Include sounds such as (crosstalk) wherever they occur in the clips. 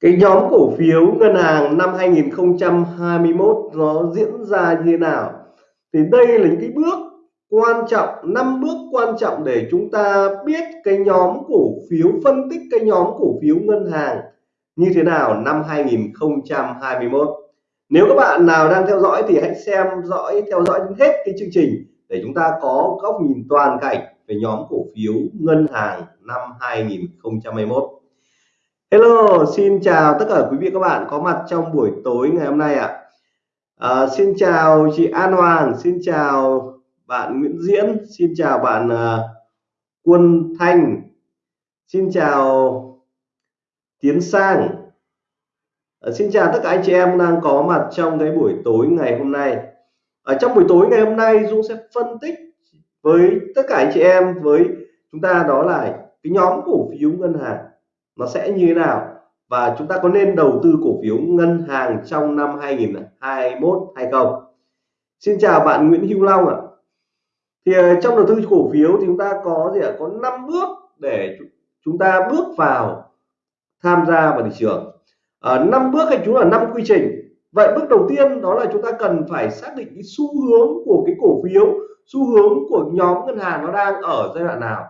cái nhóm cổ phiếu ngân hàng năm 2021 nó diễn ra như thế nào? Thì đây là những cái bước quan trọng, năm bước quan trọng để chúng ta biết cái nhóm cổ phiếu, phân tích cái nhóm cổ phiếu ngân hàng như thế nào năm 2021 nếu các bạn nào đang theo dõi thì hãy xem dõi, theo dõi đến hết cái chương trình để chúng ta có góc nhìn toàn cảnh về nhóm cổ phiếu ngân hàng năm 2021 Hello xin chào tất cả quý vị các bạn có mặt trong buổi tối ngày hôm nay ạ. À. xin chào chị An Hoàng xin chào bạn Nguyễn Diễn xin chào bạn uh, Quân Thanh xin chào Tiến Sang. À, xin chào tất cả anh chị em đang có mặt trong cái buổi tối ngày hôm nay. Ở trong buổi tối ngày hôm nay Dung sẽ phân tích với tất cả anh chị em với chúng ta đó là cái nhóm cổ phiếu ngân hàng nó sẽ như thế nào? Và chúng ta có nên đầu tư cổ phiếu ngân hàng trong năm 2021 hay không? Xin chào bạn Nguyễn Hữu Long ạ. Thì ờ, trong đầu tư cổ phiếu thì chúng ta có gì ạ? Có 5 bước để chúng ta bước vào tham gia vào thị trường. Ở ờ, năm bước hay chúng là năm quy trình. Vậy bước đầu tiên đó là chúng ta cần phải xác định cái xu hướng của cái cổ phiếu xu hướng của nhóm ngân hàng nó đang ở giai đoạn nào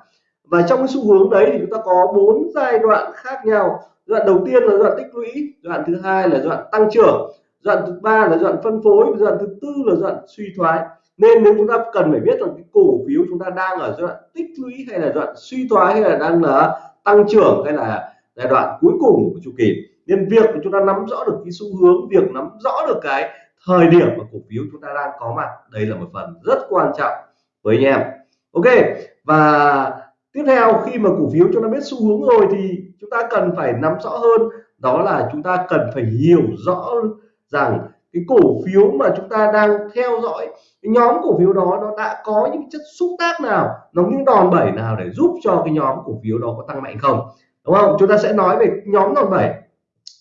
và trong cái xu hướng đấy thì chúng ta có bốn giai đoạn khác nhau giai đoạn đầu tiên là giai đoạn tích lũy giai đoạn thứ hai là giai đoạn tăng trưởng giai đoạn thứ ba là giai đoạn phân phối giai đoạn thứ tư là giai đoạn suy thoái nên nếu chúng ta cần phải biết rằng cái cổ phiếu chúng ta đang ở giai đoạn tích lũy hay là giai đoạn suy thoái hay là đang là tăng trưởng hay là giai đoạn cuối cùng của chu kỳ nên việc chúng ta nắm rõ được cái xu hướng việc nắm rõ được cái thời điểm mà cổ phiếu chúng ta đang có mặt đây là một phần rất quan trọng với anh em ok và tiếp theo khi mà cổ phiếu chúng ta biết xu hướng rồi thì chúng ta cần phải nắm rõ hơn. Đó là chúng ta cần phải hiểu rõ rằng cái cổ phiếu mà chúng ta đang theo dõi cái nhóm cổ phiếu đó nó đã có những chất xúc tác nào nó những đòn bẩy nào để giúp cho cái nhóm cổ phiếu đó có tăng mạnh không? Đúng không? Chúng ta sẽ nói về nhóm đòn bẩy.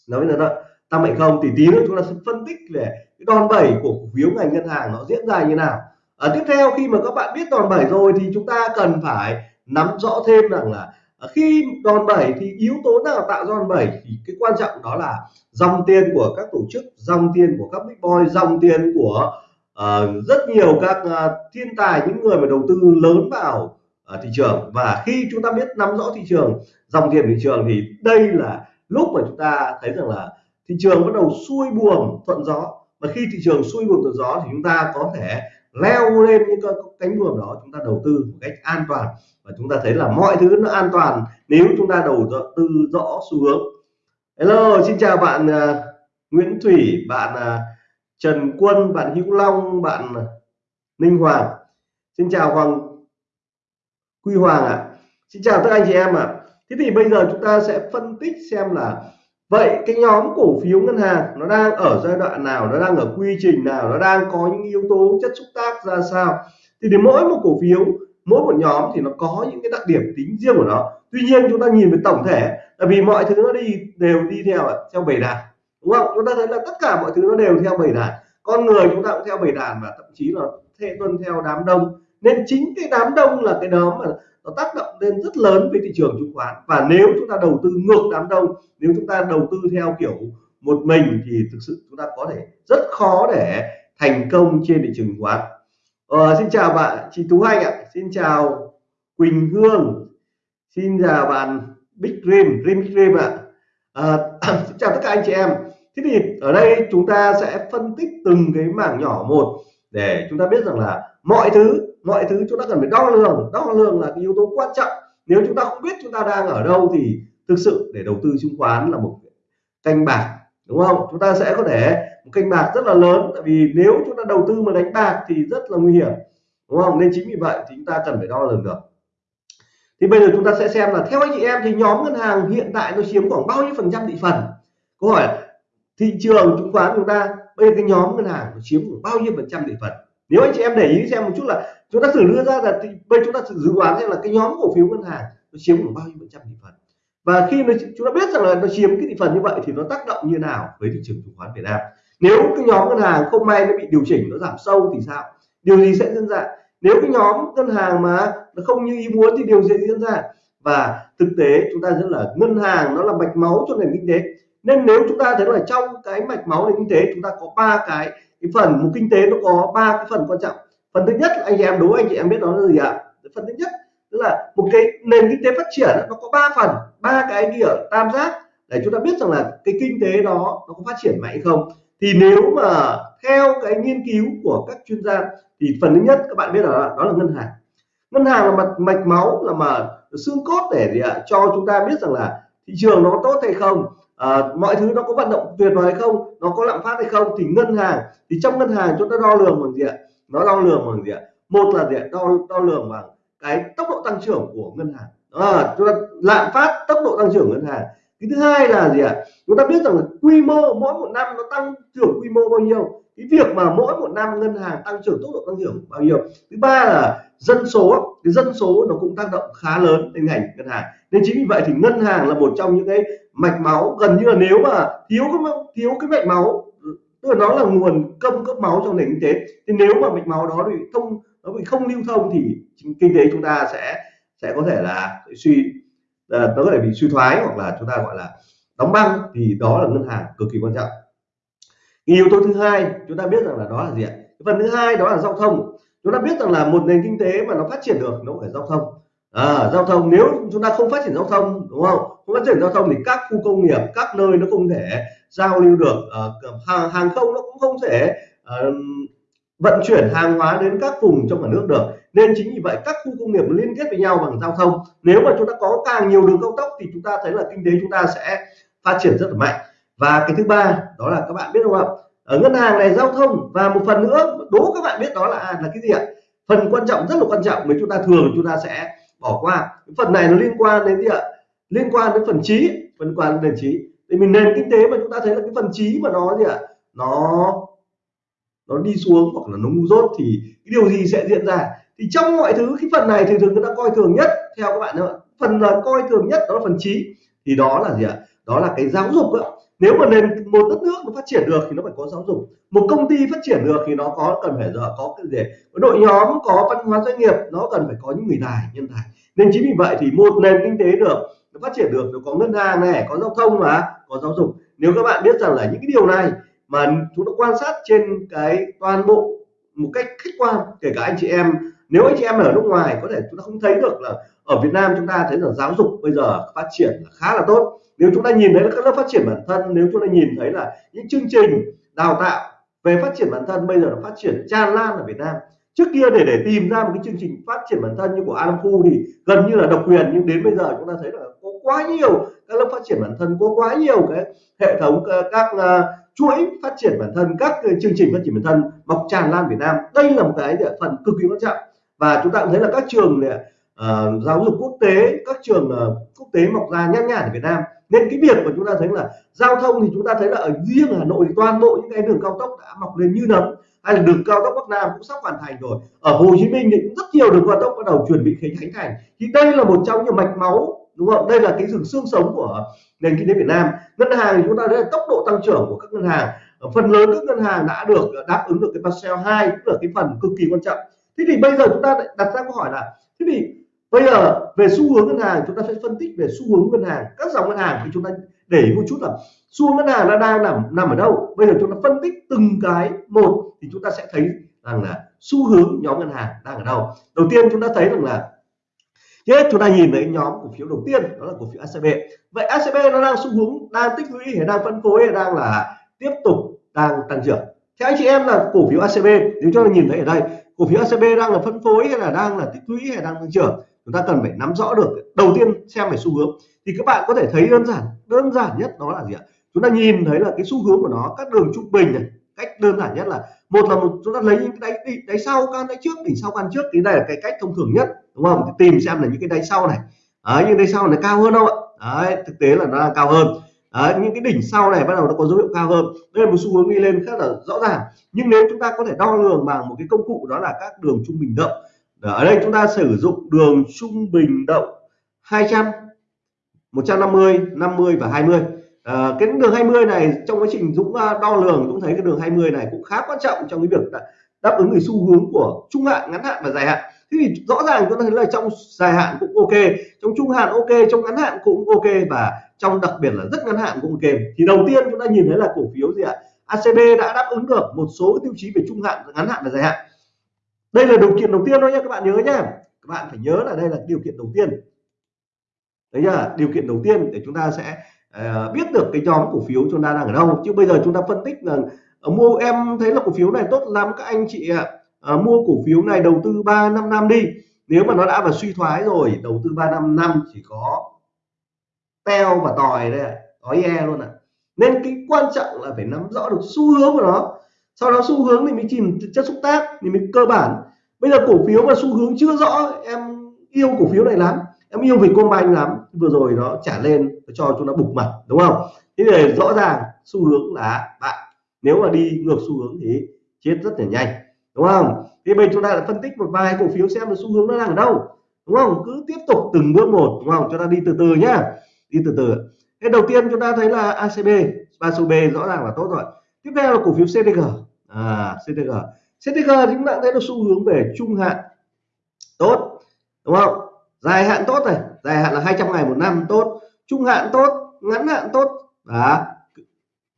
Nói là tăng mạnh không thì tí nữa chúng ta sẽ phân tích về cái đòn bẩy của cổ phiếu ngành ngân hàng nó diễn ra như nào. À, tiếp theo khi mà các bạn biết đòn bẩy rồi thì chúng ta cần phải nắm rõ thêm rằng là à, khi đòn bẩy thì yếu tố nào tạo đòn bẩy thì cái quan trọng đó là dòng tiền của các tổ chức dòng tiền của các big boy dòng tiền của uh, rất nhiều các uh, thiên tài những người mà đầu tư lớn vào uh, thị trường. Và khi chúng ta biết nắm rõ thị trường dòng tiền thị trường thì đây là lúc mà chúng ta thấy rằng là thị trường bắt đầu xuôi buồm thuận gió. Và khi thị trường xuôi buồm thuận gió thì chúng ta có thể leo lên những cái cánh buồm đó chúng ta đầu tư một cách an toàn và chúng ta thấy là mọi thứ nó an toàn nếu chúng ta đầu tư rõ xu hướng hello xin chào bạn uh, Nguyễn Thủy bạn uh, Trần Quân bạn Hữu Long bạn Ninh Hoàng xin chào Hoàng Quy Hoàng ạ à. xin chào tất anh chị em ạ à. thế thì bây giờ chúng ta sẽ phân tích xem là vậy cái nhóm cổ phiếu ngân hàng nó đang ở giai đoạn nào, nó đang ở quy trình nào, nó đang có những yếu tố chất xúc tác ra sao? Thì để mỗi một cổ phiếu, mỗi một nhóm thì nó có những cái đặc điểm tính riêng của nó. Tuy nhiên chúng ta nhìn về tổng thể, tại vì mọi thứ nó đi, đều đi theo theo bầy đàn, đúng không? Chúng ta thấy là tất cả mọi thứ nó đều theo bầy đàn. Con người chúng ta cũng theo bầy đàn và thậm chí là thế tuân theo đám đông nên chính cái đám đông là cái đó mà nó tác động lên rất lớn với thị trường chứng khoán. Và nếu chúng ta đầu tư ngược đám đông nếu chúng ta đầu tư theo kiểu một mình thì thực sự chúng ta có thể rất khó để thành công trên thị trường chứng khoán. Ờ, xin chào bạn chị Tú Anh ạ. Xin chào Quỳnh Hương. Xin chào bạn Big Dream Dream Big Dream ạ. À, (clears throat) xin chào tất cả anh chị em. Thế thì ở đây chúng ta sẽ phân tích từng cái mảng nhỏ một để chúng ta biết rằng là mọi thứ mọi thứ chúng ta cần phải đo lường. Đo lường là cái yếu tố quan trọng. Nếu chúng ta không biết chúng ta đang ở đâu thì thực sự để đầu tư chứng khoán là một canh bạc, đúng không? Chúng ta sẽ có thể một kênh bạc rất là lớn. Tại vì nếu chúng ta đầu tư mà đánh bạc thì rất là nguy hiểm, đúng không? Nên chính vì vậy thì chúng ta cần phải đo lường được. Thì bây giờ chúng ta sẽ xem là theo anh chị em thì nhóm ngân hàng hiện tại nó chiếm khoảng bao nhiêu phần trăm thị phần? Câu hỏi thị trường chứng khoán chúng ta, bây giờ cái nhóm ngân hàng nó chiếm khoảng bao nhiêu phần trăm thị phần? Nếu anh chị em để ý xem một chút là chúng ta thử đưa ra là thì bây chúng ta thử dự đoán xem là cái nhóm cổ phiếu ngân hàng nó chiếm khoảng bao nhiêu phần trăm thị phần. Và khi nó chúng ta biết rằng là nó chiếm cái thị phần như vậy thì nó tác động như nào với thị trường chứng khoán Việt Nam. Nếu cái nhóm ngân hàng không may nó bị điều chỉnh, nó giảm sâu thì sao? Điều gì sẽ diễn ra? Nếu cái nhóm ngân hàng mà nó không như ý muốn thì điều gì diễn ra? Và thực tế chúng ta rất là, ngân hàng nó là mạch máu cho nền kinh tế. Nên nếu chúng ta thấy là trong cái mạch máu nền kinh tế, chúng ta có ba cái cái phần, một kinh tế nó có ba cái phần quan trọng phần thứ nhất anh chị em đố anh chị em biết đó là gì ạ? Phần thứ nhất tức là một cái nền kinh tế phát triển nó có ba phần ba cái kia tam giác để chúng ta biết rằng là cái kinh tế đó nó có phát triển mạnh không. Thì nếu mà theo cái nghiên cứu của các chuyên gia thì phần thứ nhất các bạn biết là đó là ngân hàng. Ngân hàng là mặt mạch máu là mà xương cốt để gì ạ? Cho chúng ta biết rằng là thị trường nó tốt hay không à, mọi thứ nó có vận động tuyệt vời hay không nó có lạm phát hay không. Thì ngân hàng thì trong ngân hàng chúng ta đo lường bằng gì ạ? Nó đo lường bằng gì ạ? Một là gì ạ? Đo đo lường bằng cái tốc độ tăng trưởng của ngân hàng. À, chúng ta lạm phát tốc độ tăng trưởng ngân hàng. Cái thứ hai là gì ạ? Chúng ta biết rằng là quy mô mỗi một năm nó tăng trưởng quy mô bao nhiêu? Cái việc mà mỗi một năm ngân hàng tăng trưởng tốc độ tăng trưởng bao nhiêu? Thứ ba là dân số. Cái dân số nó cũng tác động khá lớn đến ngành ngân hàng. Nên chính vì vậy thì ngân hàng là một trong những cái mạch máu gần như là nếu mà thiếu cái thiếu cái mạch máu tức là nó là nguồn cung cấp máu cho nền kinh tế. Thì nếu mà mạch máu đó bị thông nó bị không lưu thông thì kinh tế chúng ta sẽ sẽ có thể là suy ờ, nó có thể bị suy thoái hoặc là chúng ta gọi là đóng băng. Thì đó là ngân hàng cực kỳ quan trọng. Yếu tố thứ hai chúng ta biết rằng là đó là gì ạ? Phần thứ hai đó là giao thông. Chúng ta biết rằng là một nền kinh tế mà nó phát triển được nó phải giao thông. À, giao thông nếu chúng ta không phát triển giao thông đúng không? Không phát triển giao thông thì các khu công nghiệp các nơi nó không thể giao lưu được ờ, hàng, hàng không nó cũng không thể ờ, vận chuyển hàng hóa đến các vùng trong cả nước được. Nên chính vì vậy các khu công nghiệp liên kết với nhau bằng giao thông. Nếu mà chúng ta có càng nhiều đường cao tốc thì chúng ta thấy là kinh tế chúng ta sẽ phát triển rất là mạnh. Và cái thứ ba đó là các bạn biết không ạ? Ở ngân hàng này giao thông và một phần nữa đố các bạn biết đó là à, là cái gì ạ? Phần quan trọng rất là quan trọng mà chúng ta thường chúng ta sẽ bỏ qua. Phần này nó liên quan đến gì ạ? Liên quan đến phần trí liên quan đến trí thì mình nền kinh tế mà chúng ta thấy là cái phần trí mà nó gì ạ? Nó nó đi xuống hoặc là nó ngu dốt thì cái điều gì sẽ diễn ra? Thì trong mọi thứ, cái phần này thì thường người ta coi thường nhất, theo các bạn ạ phần là coi thường nhất đó là phần trí. Thì đó là gì ạ? Đó là cái giáo dục đó. nếu mà nền, một đất nước nó phát triển được thì nó phải có giáo dục. Một công ty phát triển được thì nó có, cần phải có cái gì? Đội nhóm, có văn hóa doanh nghiệp, nó cần phải có những người tài, nhân tài. Nên chính vì vậy thì một nền kinh tế được, nó phát triển được, nó có ngân hàng này, có giao thông mà có giáo dục. Nếu các bạn biết rằng là những cái điều này mà chúng ta quan sát trên cái toàn bộ một cách khách quan, kể cả anh chị em, nếu anh chị em ở nước ngoài có thể chúng ta không thấy được là ở Việt Nam chúng ta thấy là giáo dục bây giờ phát triển là khá là tốt. Nếu chúng ta nhìn thấy là các lớp phát triển bản thân, nếu chúng ta nhìn thấy là những chương trình đào tạo về phát triển bản thân bây giờ nó phát triển tràn lan ở Việt Nam. Trước kia để để tìm ra một cái chương trình phát triển bản thân như của Adam Phu thì gần như là độc quyền, nhưng đến bây giờ chúng ta thấy là có quá nhiều các lớp phát triển bản thân có quá nhiều cái hệ thống ờ, các uh, chuỗi phát triển bản thân các chương trình phát triển bản thân mọc tràn lan Việt Nam. Đây là một cái phần cực kỳ quan trọng. Và chúng ta cũng thấy là các trường này, uh, giáo dục quốc tế các trường uh, quốc tế mọc ra nhan nhản ở Việt Nam. Nên cái việc mà chúng ta thấy là giao thông thì chúng ta thấy là ở riêng Hà Nội thì toàn bộ những cái đường cao tốc đã mọc lên như nấm hay là đường cao tốc Bắc Nam cũng sắp hoàn thành rồi. Ở Hồ Chí Minh thì cũng rất nhiều đường cao tốc bắt đầu chuẩn bị khánh thành. Thì đây là một trong những mạch máu đúng không? Đây là cái rừng xương sống của nền kinh tế Việt Nam. Ngân hàng chúng ta thấy là tốc độ tăng trưởng của các ngân hàng phần lớn các ngân hàng đã được đáp ứng được cái Basel 2 cũng là cái phần cực kỳ quan trọng. Thế thì bây giờ chúng ta đặt ra câu hỏi là, thế thì bây giờ về xu hướng ngân hàng, chúng ta sẽ phân tích về xu hướng ngân hàng, các dòng ngân hàng thì chúng ta để một chút là xu hướng ngân hàng nó đang nằm nằm ở đâu? Bây giờ chúng ta phân tích từng cái một thì chúng ta sẽ thấy rằng là xu hướng nhóm ngân hàng đang ở đâu. Đầu tiên chúng ta thấy rằng là Thế chúng ta nhìn thấy nhóm cổ phiếu đầu tiên, đó là cổ phiếu ACB. Vậy ACB nó đang xu hướng đang tích lũy hay đang phân phối hay đang là tiếp tục đang tăng trưởng. Theo anh chị em là cổ phiếu ACB nếu ta nhìn thấy ở đây, cổ phiếu ACB đang là phân phối hay là đang là tích lũy hay đang tăng trưởng chúng ta cần phải nắm rõ được, đầu tiên xem về xu hướng thì các bạn có thể thấy đơn giản đơn giản nhất đó là gì ạ chúng ta nhìn thấy là cái xu hướng của nó, các đường trung bình này, cách đơn giản nhất là một là một chúng ta lấy những cái đáy đáy sau can đáy trước đỉnh sau can trước thì đây là cái cách thông thường nhất đúng không? Thì tìm xem là những cái đáy sau này. Đấy, những đáy sau này cao hơn không ạ? Đấy, thực tế là nó đang cao hơn. Đấy, những cái đỉnh sau này bắt đầu nó có dấu hiệu cao hơn. Đây là một xu hướng đi lên khá là rõ ràng. Nhưng nếu chúng ta có thể đo lường bằng một cái công cụ đó là các đường trung bình động. Ở đây chúng ta sử dụng đường trung bình động 200 150 50 và 20 à, cái đường 20 này trong quá trình Dũng đo lường Dũng thấy cái đường 20 này cũng khá quan trọng trong cái việc đáp ứng cái xu hướng của trung hạn ngắn hạn và dài hạn. Thế thì rõ ràng chúng ta thấy là trong dài hạn cũng ok trong trung hạn ok trong ngắn hạn cũng ok và trong đặc biệt là rất ngắn hạn cũng ok. thì đầu tiên chúng ta nhìn thấy là cổ phiếu gì ạ? ACB đã đáp ứng được một số tiêu chí về trung hạn ngắn hạn và dài hạn. Đây là điều kiện đầu tiên thôi nhé các bạn nhớ nhé. các bạn phải nhớ là đây là điều kiện đầu tiên. Đấy là điều kiện đầu tiên để chúng ta sẽ uh, biết được cái nhóm cổ phiếu chúng ta đang ở đâu. Chứ bây giờ chúng ta phân tích là uh, mua em thấy là cổ phiếu này tốt lắm các anh chị ạ. Uh, mua cổ phiếu này đầu tư 3 năm năm đi. Nếu mà nó đã vào suy thoái rồi đầu tư 3 năm năm chỉ có teo và tòi đây có e luôn ạ. À. nên cái quan trọng là phải nắm rõ được xu hướng của nó. Sau đó xu hướng thì mới chìm chất xúc tác thì mới cơ bản. Bây giờ cổ phiếu mà xu hướng chưa rõ em yêu cổ phiếu này lắm. Em yêu Vietcombank lắm. Vừa rồi nó trả lên cho chúng nó bục mặt, đúng không? Thế thì rõ ràng xu hướng là bạn, nếu mà đi ngược xu hướng thì chết rất là nhanh, đúng không? Thì bây chúng ta đã phân tích một vài cổ phiếu xem là xu hướng nó đang ở đâu, đúng không? Cứ tiếp tục từng bước một, đúng không? Cho ta đi từ từ nhá, đi từ từ thế đầu tiên chúng ta thấy là ACB ACB rõ ràng là tốt rồi. Tiếp theo là cổ phiếu CTG à CTG CTG chúng ta thấy là xu hướng về trung hạn tốt, đúng không? Dài hạn tốt này, dài hạn là 200 ngày một năm tốt trung hạn tốt, ngắn hạn tốt. Đó.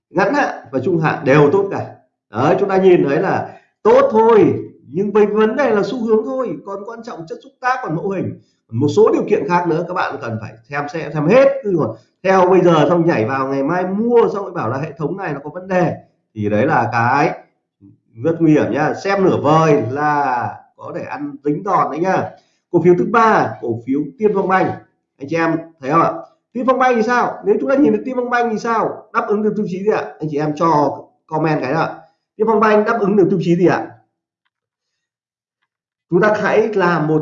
Ngắn hạn và trung hạn đều tốt cả. Đấy chúng ta nhìn thấy là tốt thôi, nhưng với vấn đề là xu hướng thôi. Còn quan trọng chất xúc tác, còn mẫu hình. Một số điều kiện khác nữa, các bạn cần phải xem xem xem hết. Cứ còn theo bây giờ xong nhảy vào, ngày mai mua xong lại bảo là hệ thống này nó có vấn đề. Thì đấy là cái rất nguy hiểm nhá. Xem nửa vời là có thể ăn dính đòn đấy nhá. Cổ phiếu thứ ba, cổ phiếu tiên phong banh. Anh chị em thấy không ạ? Tim phong banh thì sao? Nếu chúng ta nhìn được tim phong banh thì sao? Đáp ứng được tiêu chí gì ạ? Anh chị em cho comment cái đó. Tim phong banh đáp ứng được tiêu chí gì ạ? Chúng ta hãy làm một,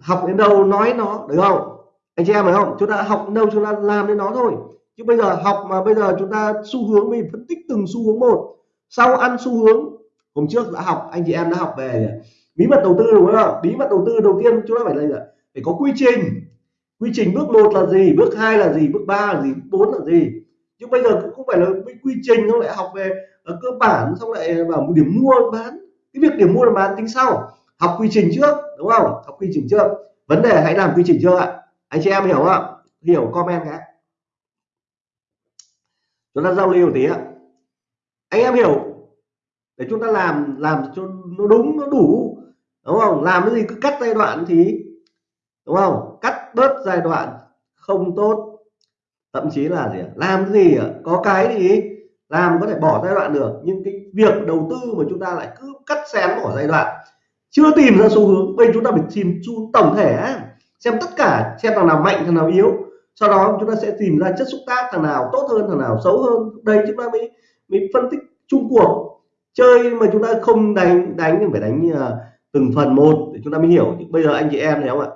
học đến đâu nói nó, được không? Anh chị em phải không? Chúng ta học đến đâu chúng ta làm đến nó thôi. Chứ bây giờ học mà bây giờ chúng ta xu hướng, mình phân tích từng xu hướng một. Sau ăn xu hướng, hôm trước đã học, anh chị em đã học về bí mật đầu tư đúng không? Bí mật đầu tư đầu tiên chúng ta phải là phải có quy trình quy trình bước một là gì, bước hai là gì, bước ba là gì, bước bốn là gì? Nhưng bây giờ cũng không phải là quy trình, nó lại học về ở cơ bản, xong lại bảo một điểm mua bán. Cái việc điểm mua bán tính sau, học quy trình trước, đúng không? Học quy trình trước. Vấn đề hãy làm quy trình chưa ạ. Anh chị em hiểu không hiểu comment cái chúng ta giao lưu tí ạ. Anh em hiểu. Để chúng ta làm làm cho nó đúng, nó đủ, đúng không? Làm cái gì cứ cắt giai đoạn thì, đúng không? Bớt giai đoạn không tốt. Thậm chí là gì làm gì có cái thì làm có thể bỏ giai đoạn được, nhưng cái việc đầu tư mà chúng ta lại cứ cắt xén bỏ giai đoạn, chưa tìm ra xu hướng, bây chúng ta phải tìm xu tổng thể xem tất cả, xem thằng nào mạnh, thằng nào yếu, sau đó chúng ta sẽ tìm ra chất xúc tác thằng nào tốt hơn, thằng nào xấu hơn. Đây chúng ta mới mới phân tích chung cuộc. Chơi mà chúng ta không đánh đánh thì phải đánh à, từng phần một để chúng ta mới hiểu. Bây giờ anh chị em thấy không ạ?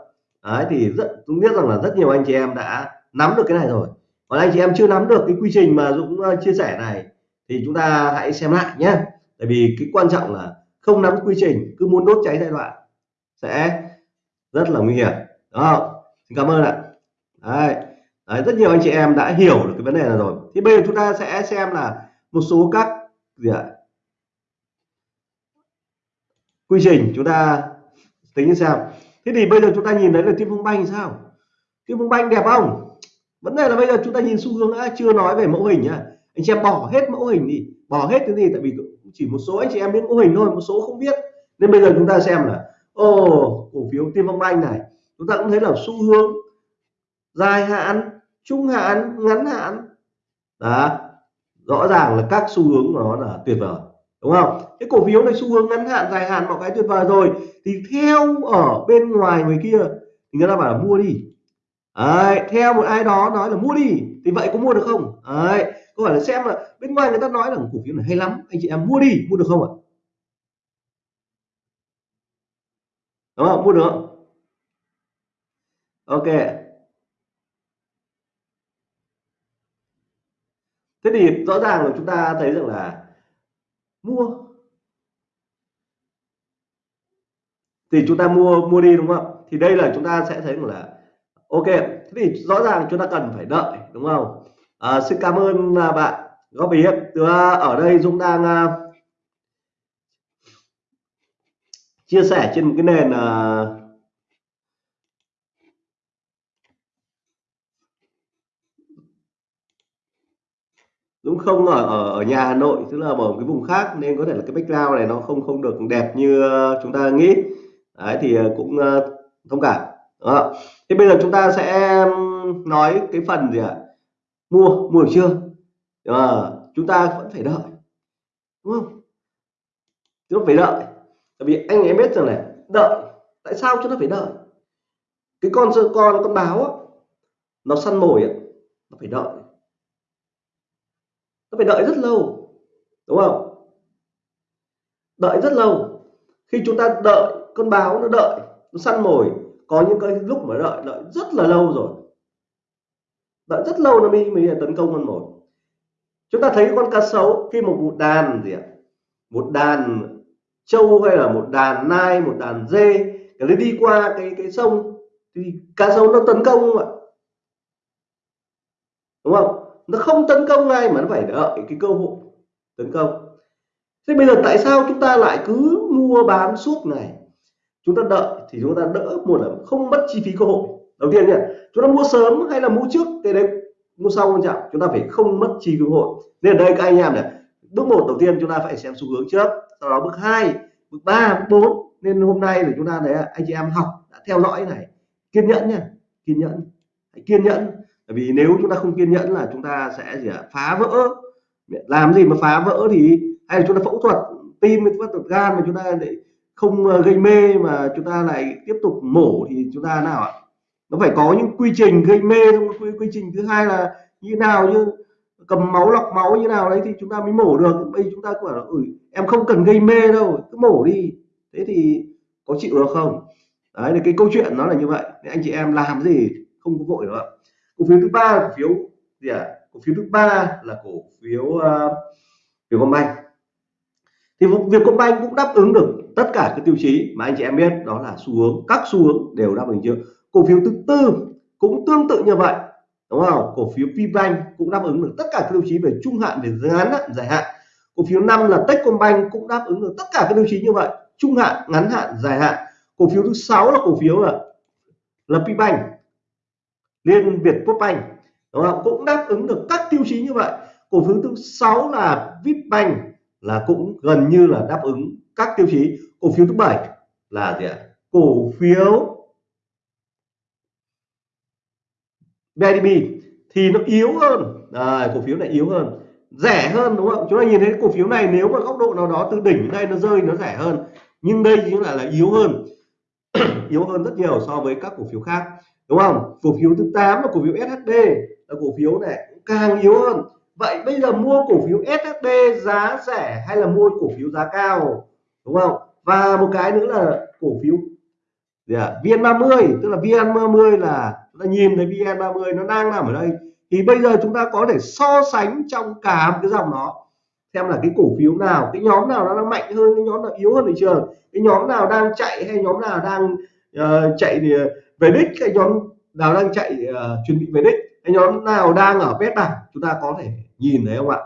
Đấy thì rất chúng biết rằng là rất nhiều anh chị em đã nắm được cái này rồi. Còn anh chị em chưa nắm được cái quy trình mà Dũng ờ, chia sẻ này thì chúng ta hãy xem lại nhé. Tại vì cái quan trọng là không nắm quy trình cứ muốn đốt cháy giai đoạn sẽ rất là nguy hiểm. Đó xin cảm ơn ạ. Đấy. Đấy, rất nhiều anh chị em đã hiểu được cái vấn đề này rồi. Thì bây giờ chúng ta sẽ xem là một số các gì ạ? Quy trình chúng ta tính xem thế thì bây giờ chúng ta nhìn thấy là kim phong banh sao? Kim phong banh đẹp không? Vấn đề là bây giờ chúng ta nhìn xu hướng đã chưa nói về mẫu hình nhá anh chị em bỏ hết mẫu hình đi. Bỏ hết cái gì? Tại vì chỉ một số anh chị em biết mẫu hình thôi, một số không biết. Nên bây giờ chúng ta xem là, ô, cổ phiếu tiên phong banh này, chúng ta cũng thấy là xu hướng dài hạn, trung hạn, ngắn hạn. Đó, rõ ràng là các xu hướng của nó là tuyệt vời đúng không? Cái cổ phiếu này xu hướng ngắn hạn dài hạn mọi cái tuyệt vời rồi. Thì theo ở bên ngoài người kia thì người ta bảo là mua đi. Đấy, theo một ai đó nói là mua đi thì vậy có mua được không? Đấy, câu hỏi là xem là bên ngoài người ta nói là cổ phiếu này hay lắm anh chị em mua đi mua được không ạ? Đúng không? Mua được không? Ok. Thế thì rõ ràng là chúng ta thấy rằng là mua. Thì chúng ta mua mua đi đúng không? Thì đây là chúng ta sẽ thấy là ok thế thì rõ ràng chúng ta cần phải đợi đúng không? À, xin cảm ơn à, bạn góp ý từ ở đây Dũng đang uh, chia sẻ trên một cái nền uh, đúng không ở ở, ở nhà Hà Nội tức là ở cái vùng khác nên có thể là cái background này nó không không được đẹp như ờ, chúng ta nghĩ. Đấy thì ờ, cũng ờ, thông cảm đó. thế bây giờ chúng ta sẽ nói cái phần gì ạ? Mua mua được chưa? À, chúng ta vẫn phải đợi đúng không? Chúng ta phải đợi tại vì anh em biết rằng này đợi tại sao chúng ta phải đợi? Cái con con con báo á, nó săn mồi á, nó phải đợi nó phải đợi rất lâu, đúng không? Đợi rất lâu. Khi chúng ta đợi con báo nó đợi, nó săn mồi, có những cái lúc mà đợi đợi rất là lâu rồi. Đợi rất lâu nó mới mới tấn công con mồi. Chúng ta thấy con cá sấu, khi một một đàn gì ạ? Một đàn trâu hay là một đàn nai, một đàn dê, cái nó đi qua cái cái sông, thì cá sấu nó tấn công không ạ. Đúng không? Nó không tấn công ngay mà nó phải đợi cái cơ hội tấn công. Thế bây giờ tại sao chúng ta lại cứ mua bán suốt ngày? Chúng ta đợi thì chúng ta đỡ một là không mất chi phí cơ hội. Đầu tiên nhỉ chúng ta mua sớm hay là mua trước? Cái đấy, mua sau quan trọng chúng ta phải không mất chi cơ hội. Nên ở đây các anh em này, bước một đầu tiên chúng ta phải xem xu hướng trước, sau đó bước 2 bước 3 bước 4 nên hôm nay thì chúng ta đấy anh chị em học đã theo dõi này. Kiên nhẫn nha, kiên nhẫn. Hãy kiên nhẫn bởi vì nếu chúng ta không kiên nhẫn là chúng ta sẽ gì ạ phá vỡ. Làm gì mà phá vỡ thì hay là chúng ta phẫu thuật tim phẫu thuật gan mà chúng ta lại không ờ, gây mê mà chúng ta lại tiếp tục mổ thì chúng ta nào ạ? Nó phải có những quy trình gây mê quy, quy trình thứ hai là như nào như cầm máu lọc máu như nào đấy thì chúng ta mới mổ được. Bây chúng ta bảo là ừ, em không cần gây mê đâu cứ mổ đi. Thế thì có chịu được không? Đấy là cái câu chuyện nó là như vậy. Nên anh chị em làm gì không có vội nữa cổ phiếu thứ ba là cổ phiếu gì à cổ phiếu thứ ba là cổ phiếu ờ, uh, Vietcombank thì Vietcombank cũng đáp ứng được tất cả các tiêu chí mà anh chị em biết đó là xu hướng các xu hướng đều đáp ứng chưa? Cổ phiếu thứ tư cũng tương tự như vậy đúng không? Cổ phiếu Vbank cũng đáp ứng được tất cả các tiêu chí về trung hạn về ngắn hạn dài hạn. Cổ phiếu năm là Techcombank cũng đáp ứng được tất cả các tiêu chí như vậy trung hạn ngắn hạn dài hạn. Cổ phiếu thứ sáu là cổ phiếu là là Pbank. Liên Việt quốc Anh, đúng không? Cũng đáp ứng được các tiêu chí như vậy. Cổ phiếu thứ sáu là Vipbank là cũng gần như là đáp ứng các tiêu chí. Cổ phiếu thứ bảy là gì ạ? Cổ phiếu BIDB thì nó yếu hơn. À, cổ phiếu này yếu hơn. Rẻ hơn đúng không? Chúng ta nhìn thấy cổ phiếu này nếu mà góc độ nào đó từ đỉnh đến đây nó rơi nó rẻ hơn. Nhưng đây chính là là yếu hơn. (clears throat) Yếu hơn rất nhiều so với các cổ phiếu khác đúng không? Cổ phiếu thứ 8 là cổ phiếu SHD là cổ phiếu này càng yếu hơn. Vậy bây giờ mua cổ phiếu SHD giá rẻ hay là mua cổ phiếu giá cao? Đúng không? Và một cái nữa là cổ phiếu gì à? VN30 tức là VN30 là chúng ta nhìn thấy VN30 nó đang nằm ở đây. Thì bây giờ chúng ta có thể so sánh trong cả một cái dòng nó xem là cái cổ phiếu nào cái nhóm nào nó đang mạnh hơn cái nhóm nào yếu hơn thị trường cái nhóm nào đang chạy hay nhóm nào đang uh, chạy về đích cái nhóm nào đang chạy uh, chuẩn bị về đích cái nhóm nào đang ở vết bảng chúng ta có thể nhìn thấy không ạ?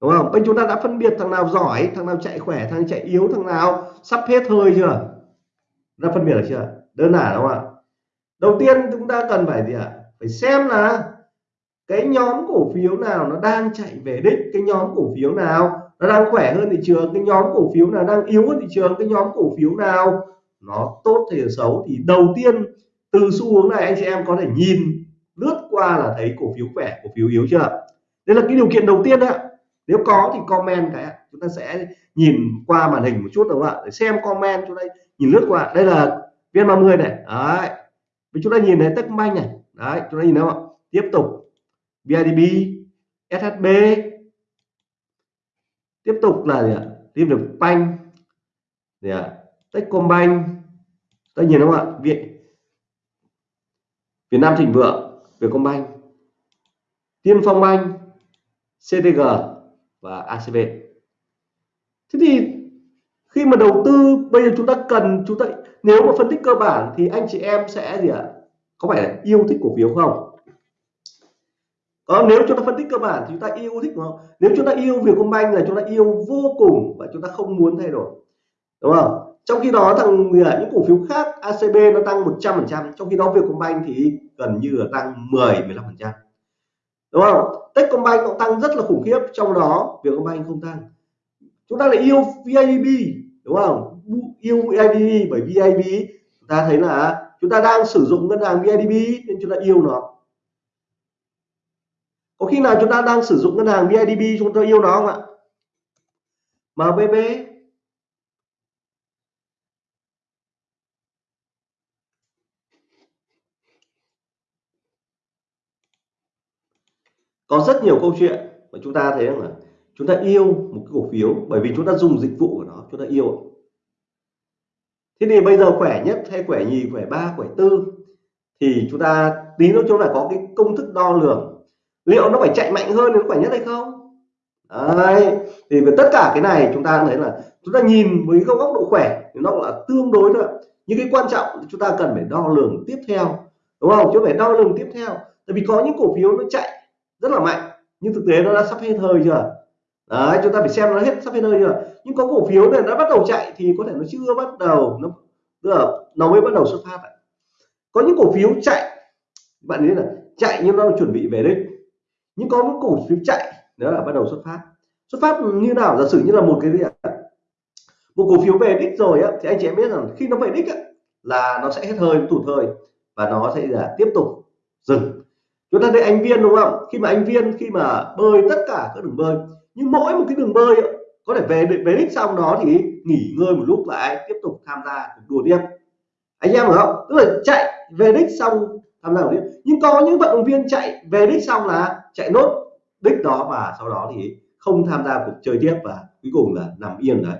Đúng không? Bên chúng ta đã phân biệt thằng nào giỏi thằng nào chạy khỏe thằng chạy yếu thằng nào sắp hết hơi chưa? Đã phân biệt được chưa? Đơn giản đúng không ạ? Đầu tiên chúng ta cần phải gì ạ? Phải xem là cái nhóm cổ phiếu nào nó đang chạy về đích cái nhóm cổ phiếu nào nó đang khỏe hơn thị trường, cái nhóm cổ phiếu nào đang yếu hơn thị trường, cái nhóm cổ phiếu nào nó tốt hay là xấu thì đầu tiên từ xu hướng này anh chị em có thể nhìn lướt qua là thấy cổ phiếu khỏe, cổ phiếu yếu chưa? Đây là cái điều kiện đầu tiên ạ. Nếu có thì comment cái chúng ta sẽ nhìn qua màn hình một chút đúng không ạ? Để xem comment chúng ta nhìn lướt qua. Đây là viên 30 này. Đấy. Vì chúng ta nhìn thấy Techcombank này. Đấy, chúng ta nhìn thấy không ạ? Tiếp tục. BIDB SHB tiếp tục là gì ạ? Tìm được banh, gì ạ? Techcombank ta nhìn không ạ? Việt Việt Nam Thịnh Vượng Vietcombank Tiên Phong banh, CTG và ACB thế thì khi mà đầu tư bây giờ chúng ta cần chúng ta nếu mà phân tích cơ bản thì anh chị em sẽ gì ạ? Có phải là yêu thích cổ phiếu không? Còn nếu chúng ta phân tích cơ bản thì chúng ta yêu thích không? Nếu chúng ta yêu Vietcombank là chúng ta yêu vô cùng và chúng ta không muốn thay đổi. Đúng không? Trong khi đó, thằng à, những cổ phiếu khác ACB nó tăng 100 phần trăm, trong khi đó Vietcombank thì gần như là tăng 10 15 phần trăm. Đúng không? Techcombank cũng tăng rất là khủng khiếp, trong đó Vietcombank không tăng. Chúng ta lại yêu VIB đúng không? Yêu VIB bởi VIB chúng ta thấy là chúng ta đang sử dụng ngân hàng VIB nên chúng ta yêu nó có khi nào chúng ta đang sử dụng ngân hàng BIDB chúng ta yêu nó không ạ? MBB có rất nhiều câu chuyện mà chúng ta thấy rằng là chúng ta yêu một cái cổ phiếu bởi vì chúng ta dùng dịch vụ của nó, chúng ta yêu thế thì bây giờ khỏe nhất hay khỏe nhì, khỏe ba, khỏe tư thì chúng ta tí nữa chúng ta có cái công thức đo lường liệu nó phải chạy mạnh hơn nó khỏe nhất hay không? Đấy, thì về tất cả cái này chúng ta thấy là chúng ta nhìn với góc độ khỏe thì nó là tương đối thôi những cái quan trọng chúng ta cần phải đo lường tiếp theo, đúng không? Chứ phải đo lường tiếp theo. Tại vì có những cổ phiếu nó chạy rất là mạnh, nhưng thực tế nó đã sắp hết hơi chưa? Đấy, chúng ta phải xem nó hết, sắp hết hơi chưa? Nhưng có cổ phiếu này nó bắt đầu chạy thì có thể nó chưa bắt đầu, nó, tức là nó mới bắt đầu xuất phát có những cổ phiếu chạy, bạn thấy là chạy nhưng nó chuẩn bị về đích nhưng có những cổ phiếu chạy đó là bắt đầu xuất phát. Xuất phát như nào? Giả sử như là một cái gì ạ? Một cổ phiếu về đích rồi á thì anh chị em biết rằng khi nó về đích á, là nó sẽ hết hơi tụt hơi và nó sẽ là tiếp tục dừng. Chúng ta thấy anh viên đúng không? Khi mà anh viên khi mà bơi tất cả các đường bơi nhưng mỗi một cái đường bơi á, có thể về về đích xong đó thì nghỉ ngơi một lúc lại tiếp tục tham gia cuộc đua tiếp. Anh em hiểu không? Tức là chạy về đích xong tham gia tiếp. Nhưng có những vận động viên chạy về đích xong là chạy nốt đích đó và sau đó thì không tham gia cuộc chơi tiếp và cuối cùng là nằm yên đấy.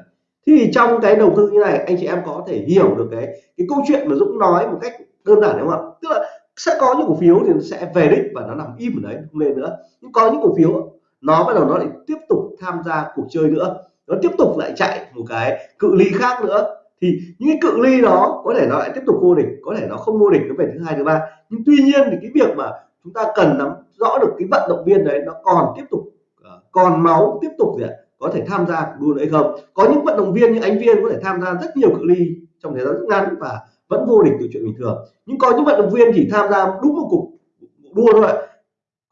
Thì trong cái đầu tư như này, anh chị em có thể hiểu được cái cái câu chuyện mà Dũng nói một cách đơn giản, đúng không ạ? Tức là sẽ có những cổ phiếu thì nó sẽ về đích và nó nằm im ở đấy, không lên nữa. Nhưng có những cổ phiếu, nó bắt đầu nó lại tiếp tục tham gia cuộc chơi nữa. Nó tiếp tục lại chạy một cái cự ly khác nữa. Thì những cái cự ly đó có thể nó lại tiếp tục vô địch, có thể nó không vô địch, nó về thứ hai, thứ ba. Nhưng tuy nhiên thì cái việc mà chúng ta cần nắm rõ được cái vận động viên đấy nó còn tiếp tục ờ, còn máu tiếp tục gì ạ? Có thể tham gia đua hay không? Có những vận động viên như anh viên có thể tham gia rất nhiều cự ly trong thời gian rất ngắn và vẫn vô địch từ chuyện bình thường. Nhưng có những vận động viên chỉ tham gia đúng một cuộc đua thôi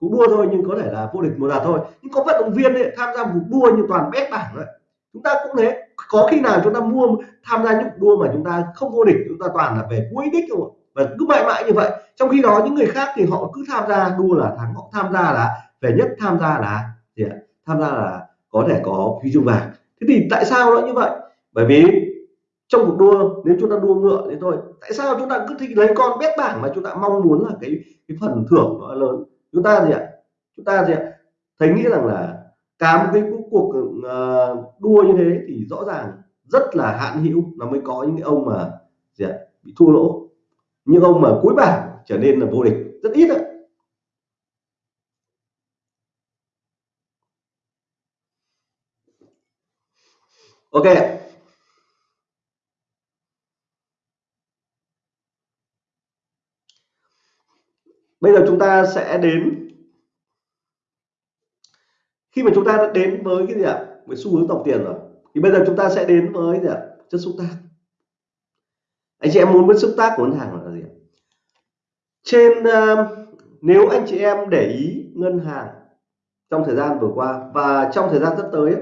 cuộc đua thôi nhưng có thể là vô địch một lần thôi. Nhưng có vận động viên ấy, tham gia một đua như toàn bét bảng đấy chúng ta cũng thế. Có khi nào chúng ta mua tham gia những đua mà chúng ta không vô địch chúng ta toàn là về cuối đích thôi và cứ mãi mãi như vậy. Trong khi đó những người khác thì họ cứ tham gia đua là thắng họ tham gia là về nhất tham gia là gì ạ? Tham gia là có thể có huy chương vàng. Thế thì tại sao nó như vậy? Bởi vì trong cuộc đua nếu chúng ta đua ngựa thì thôi tại sao chúng ta cứ thích lấy con bét bảng mà chúng ta mong muốn là cái cái phần thưởng nó lớn? Chúng ta gì ạ? Chúng ta gì ạ? Thấy nghĩ rằng là cả một cái cuộc uh, đua như thế thì rõ ràng rất là hạn hữu nó mới có những cái ông mà gì ạ? Bị thua lỗ những ông mà cuối bảng trở nên là vô địch rất ít ạ. Ok bây giờ chúng ta sẽ đến, khi mà chúng ta đã đến với cái gì ạ? Với xu hướng tổng tiền rồi. Thì bây giờ chúng ta sẽ đến với gì ạ? Chất xúc tác. Anh chị em muốn biết xúc tác của ngân hàng là trên uh, nếu anh chị em để ý ngân hàng trong thời gian vừa qua và trong thời gian sắp tới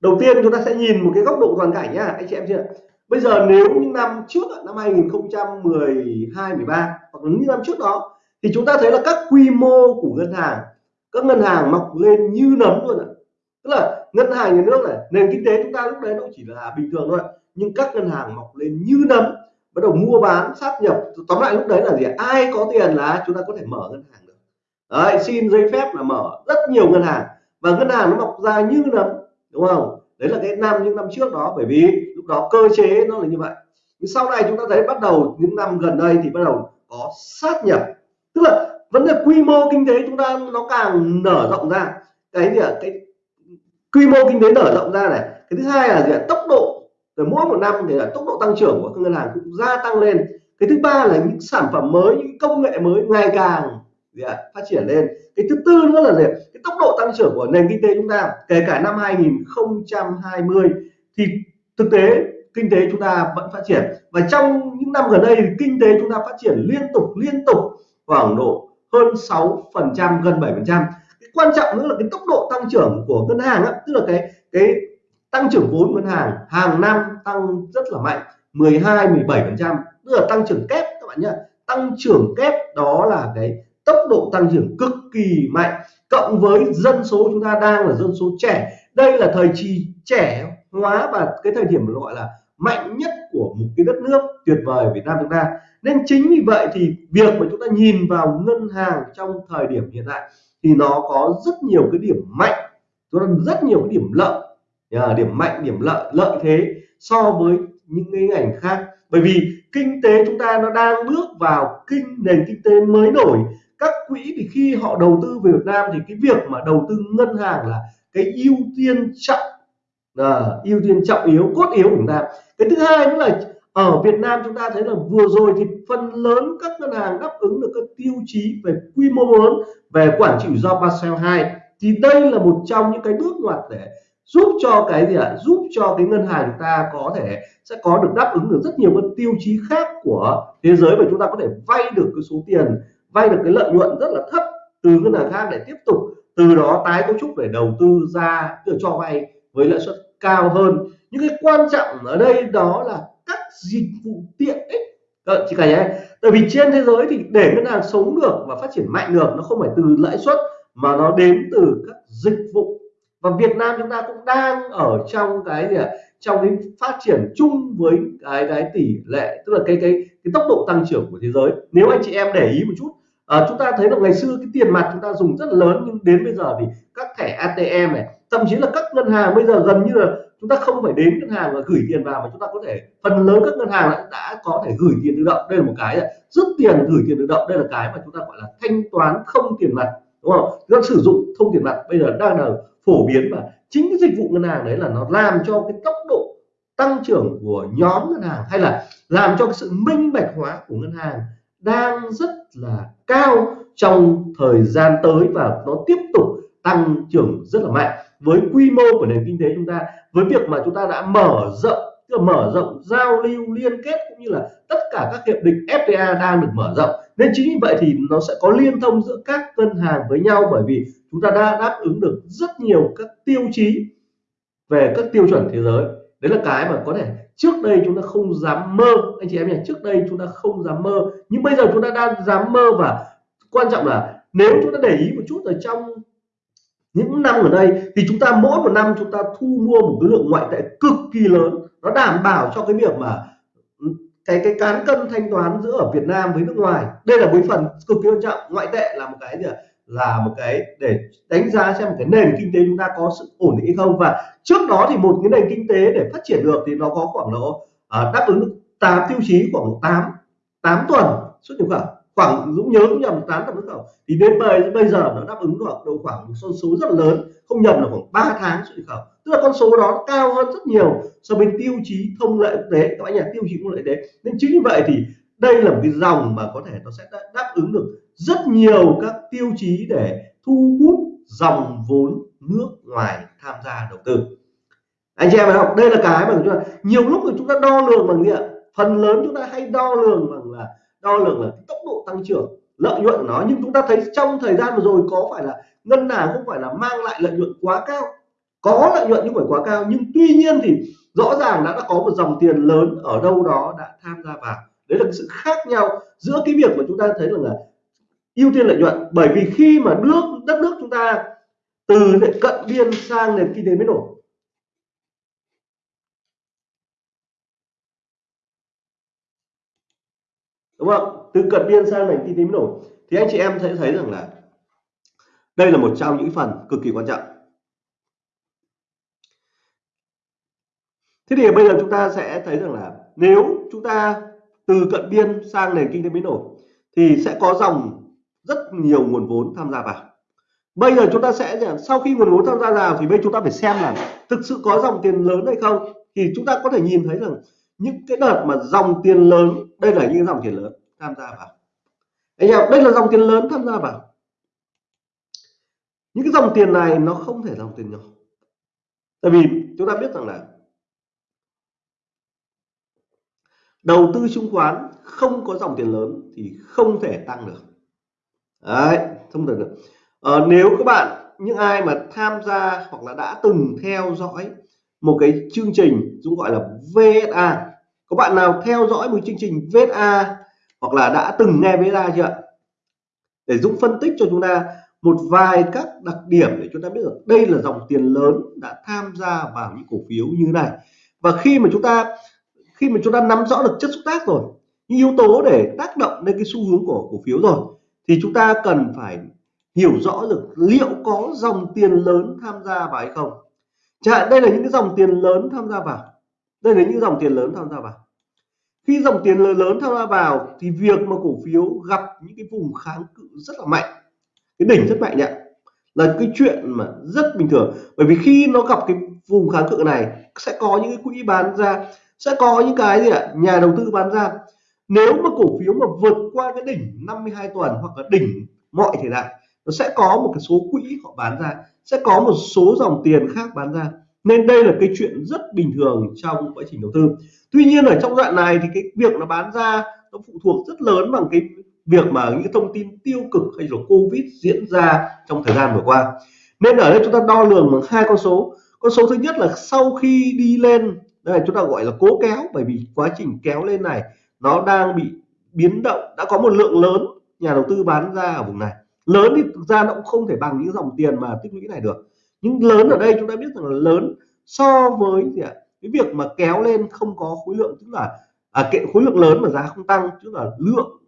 đầu tiên chúng ta sẽ nhìn một cái góc độ toàn cảnh nhá anh chị em chưa? Bây giờ nếu những năm trước năm 2012 13 hoặc những năm trước đó thì chúng ta thấy là các quy mô của ngân hàng các ngân hàng mọc lên như nấm luôn ạ. Tức là ngân hàng nhà nước này nền kinh tế chúng ta lúc đấy nó chỉ là bình thường thôi nhưng các ngân hàng mọc lên như nấm bắt đầu mua bán sát nhập. Tóm lại lúc đấy là gì ai có tiền là chúng ta có thể mở ngân hàng được. Đấy, xin giấy phép là mở rất nhiều ngân hàng. Và ngân hàng nó mọc ra như nấm đúng không? Đấy là cái năm những năm trước đó bởi vì lúc đó cơ chế nó là như vậy. Nhưng sau này chúng ta thấy bắt đầu những năm gần đây thì bắt đầu có sát nhập. Tức là vấn đề quy mô kinh tế chúng ta nó càng nở rộng ra. Cái gì ạ? Cái quy mô kinh tế nở rộng ra này. Cái thứ hai là gì ạ? Tốc độ rồi mỗi một năm thì là tốc độ tăng trưởng của các ngân hàng cũng gia tăng lên. Cái thứ ba là những sản phẩm mới những công nghệ mới ngày càng phát triển lên. Cái thứ tư nữa là gì cái tốc độ tăng trưởng của nền kinh tế chúng ta kể cả năm 2020 thì thực tế kinh tế chúng ta vẫn phát triển. Và trong những năm gần đây thì kinh tế chúng ta phát triển liên tục liên tục khoảng độ hơn 6 phần trăm gần 7 phần trăm. Quan trọng nữa là cái tốc độ tăng trưởng của ngân hàng á, tức là cái cái tăng trưởng vốn ngân hàng hàng năm tăng rất là mạnh 12 17 phần trăm. Tức là tăng trưởng kép, các bạn nhé tăng trưởng kép đó là cái tốc độ tăng trưởng cực kỳ mạnh. Cộng với dân số chúng ta đang là dân số trẻ. Đây là thời kỳ trẻ hóa và cái thời điểm gọi là mạnh nhất của một cái đất nước tuyệt vời Việt Nam chúng ta. Nên chính vì vậy thì việc mà chúng ta nhìn vào ngân hàng trong thời điểm hiện tại thì nó có rất nhiều cái điểm mạnh. Rất nhiều cái điểm lợi điểm mạnh điểm lợi lợi thế so với những cái ngành khác. Bởi vì kinh tế chúng ta nó đang bước vào kinh nền kinh tế mới nổi. Các quỹ thì khi họ đầu tư về Việt Nam thì cái việc mà đầu tư ngân hàng là cái ưu tiên trọng à, ưu tiên trọng yếu cốt yếu của chúng ta. Cái thứ hai nữa là ở Việt Nam chúng ta thấy là vừa rồi thì phần lớn các ngân hàng đáp ứng được các tiêu chí về quy mô lớn về quản trị rủi ro Basel 2 thì đây là một trong những cái bước ngoặt để giúp cho cái gì ạ à? giúp cho cái ngân hàng chúng ta có thể sẽ có được đáp ứng được rất nhiều các tiêu chí khác của thế giới và chúng ta có thể vay được cái số tiền vay được cái lợi nhuận rất là thấp từ ngân hàng khác để tiếp tục từ đó tái cấu trúc để đầu tư ra cho vay với lãi suất cao hơn những cái quan trọng ở đây đó là các dịch vụ tiện ích Đấy, chị cả nhé tại vì trên thế giới thì để ngân hàng sống được và phát triển mạnh được nó không phải từ lãi suất mà nó đến từ các dịch vụ và Việt Nam chúng ta cũng đang ở trong cái gì ạ? Trong cái phát triển chung với cái cái tỷ lệ tức là cái cái cái tốc độ tăng trưởng của thế giới. Nếu anh chị em để ý một chút à, chúng ta thấy là ngày xưa cái tiền mặt chúng ta dùng rất là lớn nhưng đến bây giờ thì các thẻ ATM này thậm chí là các ngân hàng bây giờ gần như là chúng ta không phải đến ngân hàng và gửi tiền vào mà chúng ta có thể phần lớn các ngân hàng đã có thể gửi tiền tự động. Đây là một cái rút tiền gửi tiền tự động đây là cái mà chúng ta gọi là thanh toán không tiền mặt đúng không? Chúng ta sử dụng không tiền mặt bây giờ đang là phổ biến và chính cái dịch vụ ngân hàng đấy là nó làm cho cái tốc độ tăng trưởng của nhóm ngân hàng hay là làm cho cái sự minh bạch hóa của ngân hàng đang rất là cao trong thời gian tới và nó tiếp tục tăng trưởng rất là mạnh. Với quy mô của nền kinh tế chúng ta, với việc mà chúng ta đã mở rộng, tức là mở rộng giao lưu liên kết cũng như là tất cả các hiệp định FTA đang được mở rộng. Nên chính vì vậy thì nó sẽ có liên thông giữa các ngân hàng với nhau bởi vì chúng ta đã đáp ứng được rất nhiều các tiêu chí về các tiêu chuẩn thế giới. Đấy là cái mà có thể trước đây chúng ta không dám mơ. Anh chị em nhỉ trước đây chúng ta không dám mơ, nhưng bây giờ chúng ta đang dám mơ và quan trọng là nếu chúng ta để ý một chút ở trong những năm ở đây thì chúng ta mỗi một năm chúng ta thu mua một cái lượng ngoại tệ cực kỳ lớn. Nó đảm bảo cho cái việc mà cái cái cán cân thanh toán giữa ở Việt Nam với nước ngoài. Đây là một phần cực kỳ quan trọng. Ngoại tệ là một cái gì là một cái để đánh giá xem cái nền kinh tế chúng ta có sự ổn định hay không. Và trước đó thì một cái nền kinh tế để phát triển được thì nó có khoảng độ uh, đáp ứng 8 tiêu chí khoảng 8 8 tuần xuất nhập khẩu. Khoảng Dũng nhớ cũng nhầm 8 tuần xuất khẩu. Thì đến bây, bây giờ nó đáp ứng được độ khoảng một con số rất là lớn không nhầm là khoảng 3 tháng xuất nhập khẩu. Tức là con số đó cao hơn rất nhiều so với tiêu chí thông lệ quốc tế. Các bạn nhỉ tiêu chí thông lệ quốc tế. Nên chính vì vậy thì đây là một cái dòng mà có thể nó sẽ đáp ứng được rất nhiều các tiêu chí để thu hút dòng vốn nước ngoài tham gia đầu tư. Anh chị em học đây là cái mà chúng ta nhiều lúc thì chúng ta đo lường bằng gì ạ? Phần lớn chúng ta hay đo lường bằng là đo lường là tốc độ tăng trưởng lợi nhuận nó. Nhưng chúng ta thấy trong thời gian vừa rồi có phải là ngân hàng không phải là mang lại lợi nhuận quá cao. Có lợi nhuận nhưng phải quá cao nhưng tuy nhiên thì rõ ràng đã, đã có một dòng tiền lớn ở đâu đó đã tham gia vào. Đấy là sự khác nhau giữa cái việc mà chúng ta thấy rằng là ưu tiên lợi nhuận. Bởi vì khi mà nước, đất nước chúng ta từ cận biên sang nền kinh tế mới nổi đúng không? Từ cận biên sang nền kinh tế mới nổi thì anh chị em sẽ thấy rằng là đây là một trong những phần cực kỳ quan trọng. Thế thì bây giờ chúng ta sẽ thấy rằng là nếu chúng ta từ cận biên sang nền kinh tế mới nổi thì sẽ có dòng rất nhiều nguồn vốn tham gia vào. Bây giờ chúng ta sẽ sau khi nguồn vốn tham gia vào thì bây chúng ta phải xem là thực sự có dòng tiền lớn hay không. Thì chúng ta có thể nhìn thấy rằng những cái đợt mà dòng tiền lớn, đây là những dòng tiền lớn tham gia vào. Anh em, đây là dòng tiền lớn tham gia vào. Những cái dòng tiền này nó không thể dòng tiền nhỏ. Tại vì chúng ta biết rằng là đầu tư chứng khoán không có dòng tiền lớn thì không thể tăng được đấy thông thường được. Ờ, nếu các bạn những ai mà tham gia hoặc là đã từng theo dõi một cái chương trình chúng gọi là VSA có bạn nào theo dõi một chương trình VSA hoặc là đã từng nghe VSA chưa để Dũng phân tích cho chúng ta một vài các đặc điểm để chúng ta biết được đây là dòng tiền lớn đã tham gia vào những cổ phiếu như thế này. Và khi mà chúng ta khi mà chúng ta nắm rõ được chất xúc tác rồi những yếu tố để tác động lên cái xu hướng của cổ phiếu rồi thì chúng ta cần phải hiểu rõ được liệu có dòng tiền lớn tham gia vào hay không. Chẳng hạn, đây là những cái dòng tiền lớn tham gia vào. Đây là những dòng tiền lớn tham gia vào. Khi dòng tiền lớn tham gia vào thì việc mà cổ phiếu gặp những cái vùng kháng cự rất là mạnh. Cái đỉnh rất mạnh ạ. Là cái chuyện mà rất bình thường. Bởi vì khi nó gặp cái vùng kháng cự này, sẽ có những cái quỹ bán ra, sẽ có những cái gì ạ? Nhà đầu tư bán ra nếu mà cổ phiếu mà vượt qua cái đỉnh 52 tuần hoặc là đỉnh mọi thời đại nó sẽ có một cái số quỹ họ bán ra, sẽ có một số dòng tiền khác bán ra. Nên đây là cái chuyện rất bình thường trong quá trình đầu tư. Tuy nhiên ở trong đoạn này thì cái việc nó bán ra nó phụ thuộc rất lớn bằng cái việc mà những thông tin tiêu cực hay là covid diễn ra trong thời gian vừa qua. Nên ở đây chúng ta đo lường bằng hai con số. Con số thứ nhất là sau khi đi lên, đây chúng ta gọi là cố kéo, bởi vì quá trình kéo lên này nó đang bị biến động đã có một lượng lớn nhà đầu tư bán ra ở vùng này. Lớn thì thực ra nó cũng không thể bằng những dòng tiền mà tích lũy này được. Nhưng lớn ở đây chúng ta biết rằng là lớn so với gì ạ? Cái việc mà kéo lên không có khối lượng tức là à, cái khối lượng lớn mà giá không tăng tức là lượng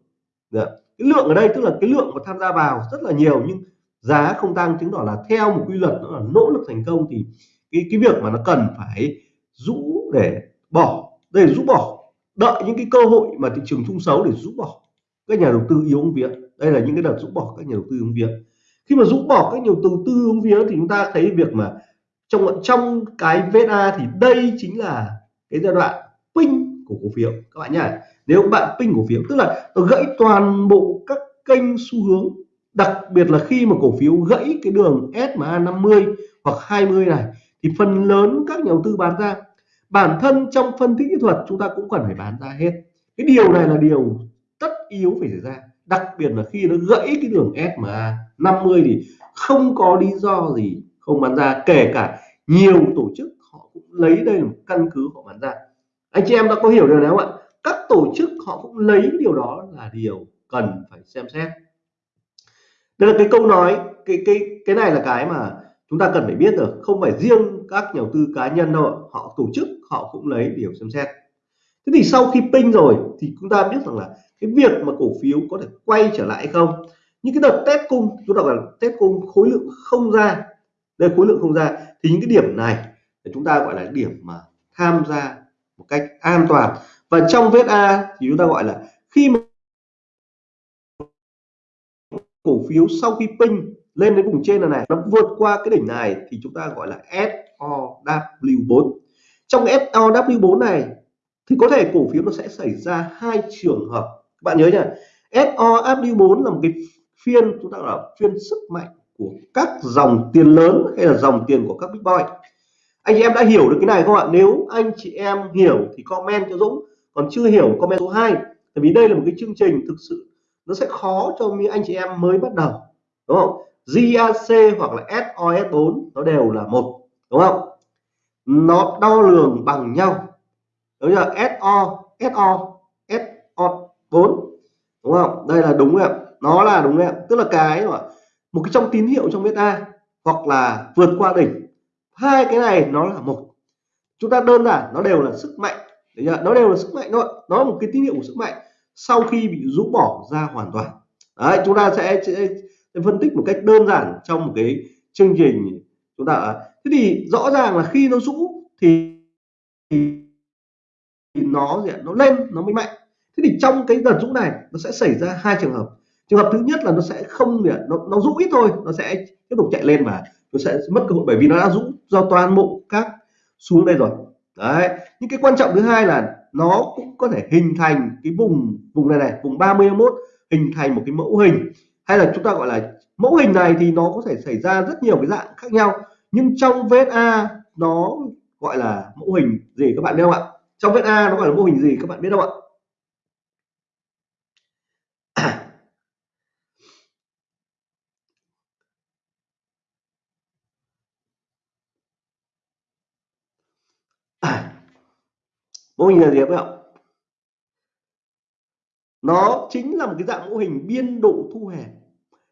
dạ, cái lượng ở đây tức là cái lượng mà tham gia vào rất là nhiều nhưng giá không tăng chứng tỏ là theo một quy luật đó là nỗ lực thành công thì cái cái việc mà nó cần phải rũ để bỏ. Đây rũ bỏ đợi những cái cơ hội mà thị trường chung xấu để rũ bỏ các nhà đầu tư yếu ứng vía. Đây là những cái đợt rũ bỏ các nhà đầu tư ứng vía. Khi mà rũ bỏ các nhà đầu tư ứng vía thì chúng ta thấy việc mà trong trong cái VSA thì đây chính là cái giai đoạn pin của cổ phiếu. Các bạn nhá, nếu các bạn pin cổ phiếu, tức là nó gãy toàn bộ các kênh xu hướng, đặc biệt là khi mà cổ phiếu gãy cái đường SMA 50 hoặc 20 này, thì phần lớn các nhà đầu tư bán ra bản thân trong phân tích kỹ thuật chúng ta cũng cần phải bán ra hết. Cái điều này là điều tất yếu phải xảy ra, đặc biệt là khi nó gãy cái đường SMA 50 thì không có lý do gì không bán ra, kể cả nhiều tổ chức họ cũng lấy đây là một căn cứ họ bán ra. Anh chị em đã có hiểu điều này không ạ? Các tổ chức họ cũng lấy điều đó là điều cần phải xem xét. Đây là cái câu nói, cái cái cái này là cái mà chúng ta cần phải biết được, không phải riêng các nhà đầu tư cá nhân đâu họ tổ chức họ cũng lấy điều xem xét. Thế thì sau khi pin rồi thì chúng ta biết rằng là cái việc mà cổ phiếu có thể quay trở lại không. Những cái đợt test cung chúng ta gọi là test cung khối lượng không ra đây khối lượng không ra thì những cái điểm này chúng ta gọi là điểm mà tham gia một cách an toàn. Và trong vết A thì chúng ta gọi là khi mà cổ phiếu sau khi pin lên đến vùng trên này, này nó vượt qua cái đỉnh này thì chúng ta gọi là SOW4 trong SOW4 này, thì có thể cổ phiếu nó sẽ xảy ra hai trường hợp. Các bạn nhớ nhá SOW4 là một cái phiên, chúng ta gọi là phiên sức mạnh của các dòng tiền lớn hay là dòng tiền của các big boy anh chị em đã hiểu được cái này không ạ? Nếu anh chị em hiểu thì comment cho Dũng, còn chưa hiểu comment số 2 tại vì đây là một cái chương trình thực sự nó sẽ khó cho anh chị em mới bắt đầu, đúng không? GAC hoặc là SOS4 nó đều là một, đúng không? Nó đo lường bằng nhau. Đúng chưa? SO SO SO4 đúng không? Đây là đúng ạ. Nó là đúng ạ. Tức là cái mà một cái trong tín hiệu trong beta hoặc là vượt qua đỉnh. Hai cái này nó là một. Chúng ta đơn giản nó đều là sức mạnh. Nó đều là sức mạnh thôi nó là một cái tín hiệu của sức mạnh sau khi bị rũ bỏ ra hoàn toàn. Đấy chúng ta sẽ, sẽ phân tích một cách đơn giản trong một cái chương trình chúng ta thế thì rõ ràng là khi nó rũ thì, thì nó nó lên nó mới mạnh. Thế thì trong cái đợt rũ này nó sẽ xảy ra hai trường hợp. Trường hợp thứ nhất là nó sẽ không nó nó rũ ít thôi nó sẽ tiếp tục chạy lên và nó sẽ mất cơ hội bởi vì nó đã rũ do toàn bộ các xuống đây rồi. Đấy. Nhưng cái quan trọng thứ hai là nó cũng có thể hình thành cái vùng vùng này này vùng 31 hình thành một cái mẫu hình. Hay là chúng ta gọi là mẫu hình này thì nó có thể xảy ra rất nhiều cái dạng khác nhau nhưng trong vết A nó gọi là mẫu hình gì các bạn biết không ạ? Trong vết A nó gọi là mô hình gì các bạn biết không ạ? (coughs) Mô hình là gì các bạn nó chính là một cái dạng mô hình biên độ thu hẹp.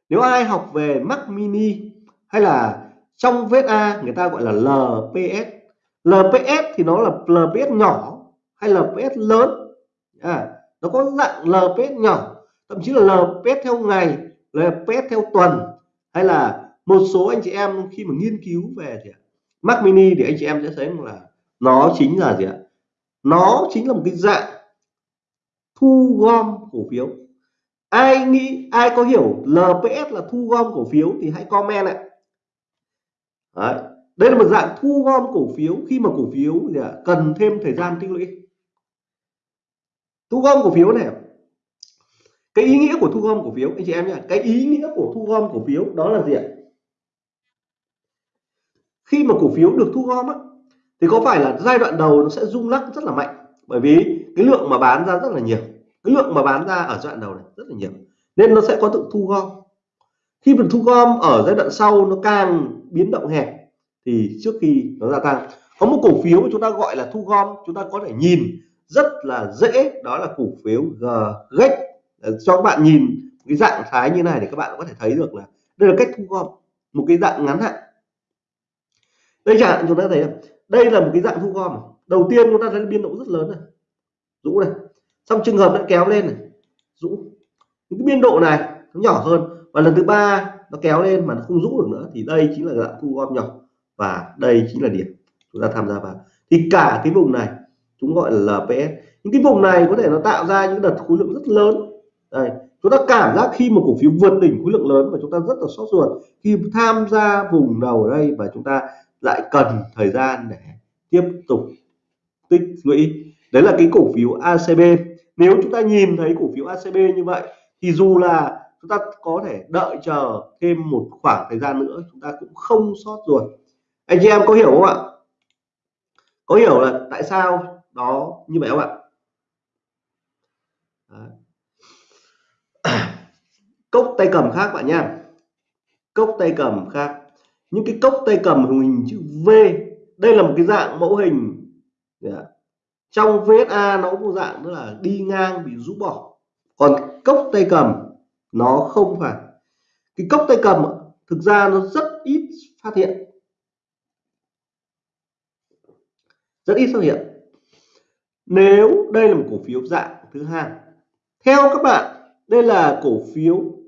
Nếu ai học về Mac Mini hay là trong vết a người ta gọi là LPS LPS thì nó là LPS nhỏ hay LPS lớn. À, nó có dạng LPS nhỏ thậm chí là LPS theo ngày LPS theo tuần hay là một số anh chị em khi mà nghiên cứu về thì Mac mini thì anh chị em sẽ thấy là nó chính là gì ạ? Nó chính là một cái dạng thu gom cổ phiếu. Ai nghĩ ai có hiểu LPS là thu gom cổ phiếu thì hãy comment ạ. Đấy. đây là một dạng thu gom cổ phiếu. Khi mà cổ phiếu gì à, cần thêm thời gian tích lũy. Thu gom cổ phiếu này. Cái ý nghĩa của thu gom cổ phiếu anh chị em nhé cái ý nghĩa của thu gom cổ phiếu đó là gì ạ? Khi mà cổ phiếu được thu gom á, thì có phải là giai đoạn đầu nó sẽ rung lắc rất là mạnh? Bởi vì cái lượng mà bán ra rất là nhiều. Cái lượng mà bán ra ở giai đoạn đầu này rất là nhiều. Nên nó sẽ có tự thu gom. Khi mà thu gom ở giai đoạn sau nó càng biến động hẹp thì trước khi nó gia tăng. Có một cổ phiếu mà chúng ta gọi là thu gom, chúng ta có thể nhìn rất là dễ, đó là cổ phiếu GGEX cho các bạn nhìn cái dạng thái như này để các bạn có thể thấy được là đây là cách thu gom, một cái dạng ngắn hạn. Đây chẳng hạn, chúng ta thấy đây là một cái dạng thu gom. Đầu tiên chúng ta thấy biên độ rất lớn này. Rũ này. Trong trường hợp nó kéo lên này. Rũ những cái biên độ này nó nhỏ hơn. Và lần thứ ba nó kéo lên mà nó không rũ được nữa, thì đây chính là dạng thu gom nhỏ và đây chính là điểm chúng ta tham gia vào. Thì cả cái vùng này, chúng gọi là LPS những cái vùng này có thể nó tạo ra những đợt khối lượng rất lớn. Đây, chúng ta cảm giác khi một cổ phiếu vượt đỉnh khối lượng lớn và chúng ta rất là sốt ruột khi tham gia vùng đầu ở đây và chúng ta lại cần thời gian để tiếp tục tích lũy. Đấy là cái cổ phiếu ACB nếu chúng ta nhìn thấy cổ phiếu ACB như vậy, thì dù là chúng ta có thể đợi chờ thêm một khoảng thời gian nữa, chúng ta cũng không sót ruột. Anh chị em có hiểu không ạ? Có hiểu là tại sao đó như vậy không ạ? Đấy. (coughs) cốc tay cầm khác bạn nha cốc tay cầm khác. Những cái cốc tay cầm hình chữ V, đây là một cái dạng mẫu hình. Trong VSA nó có dạng là đi ngang bị rũ bỏ. Còn cốc tay cầm nó không phải. Cái cốc tay cầm thực ra nó rất ít phát hiện. Rất ít xuất hiện. Nếu đây là một cổ phiếu dạng thứ hai. Theo các bạn, đây là cổ phiếu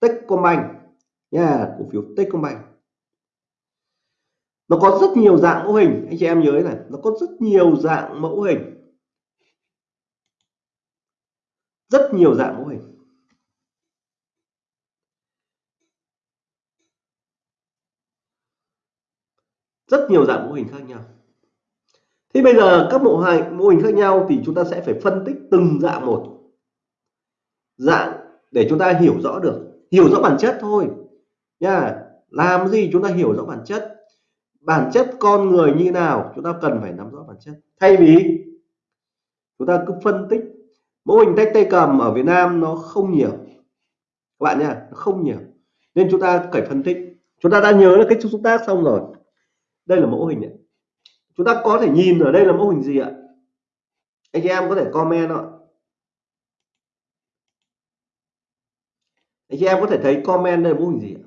Techcombank. Nha, cổ phiếu Techcombank. Nó có rất nhiều dạng mẫu hình. Anh chị em nhớ này, nó có rất nhiều dạng mẫu hình. Rất nhiều dạng mẫu hình. Rất nhiều dạng mô hình khác nhau. Thì bây giờ các mô hình mô hình khác nhau thì chúng ta sẽ phải phân tích từng dạng một. Dạng để chúng ta hiểu rõ được, hiểu rõ bản chất thôi. Nha, làm gì chúng ta hiểu rõ bản chất? Bản chất con người như nào, chúng ta cần phải nắm rõ bản chất. Thay vì chúng ta cứ phân tích, mô hình tách tay cầm ở Việt Nam nó không nhiều. Các bạn nha nó không nhiều. Nên chúng ta phải phân tích. Chúng ta đã nhớ là cái chúng tác xong rồi đây là mẫu hình ạ, chúng ta có thể nhìn ở đây là mẫu hình gì ạ? Anh chị em có thể comment ạ. Anh chị em có thể thấy comment đây là mô hình gì ạ?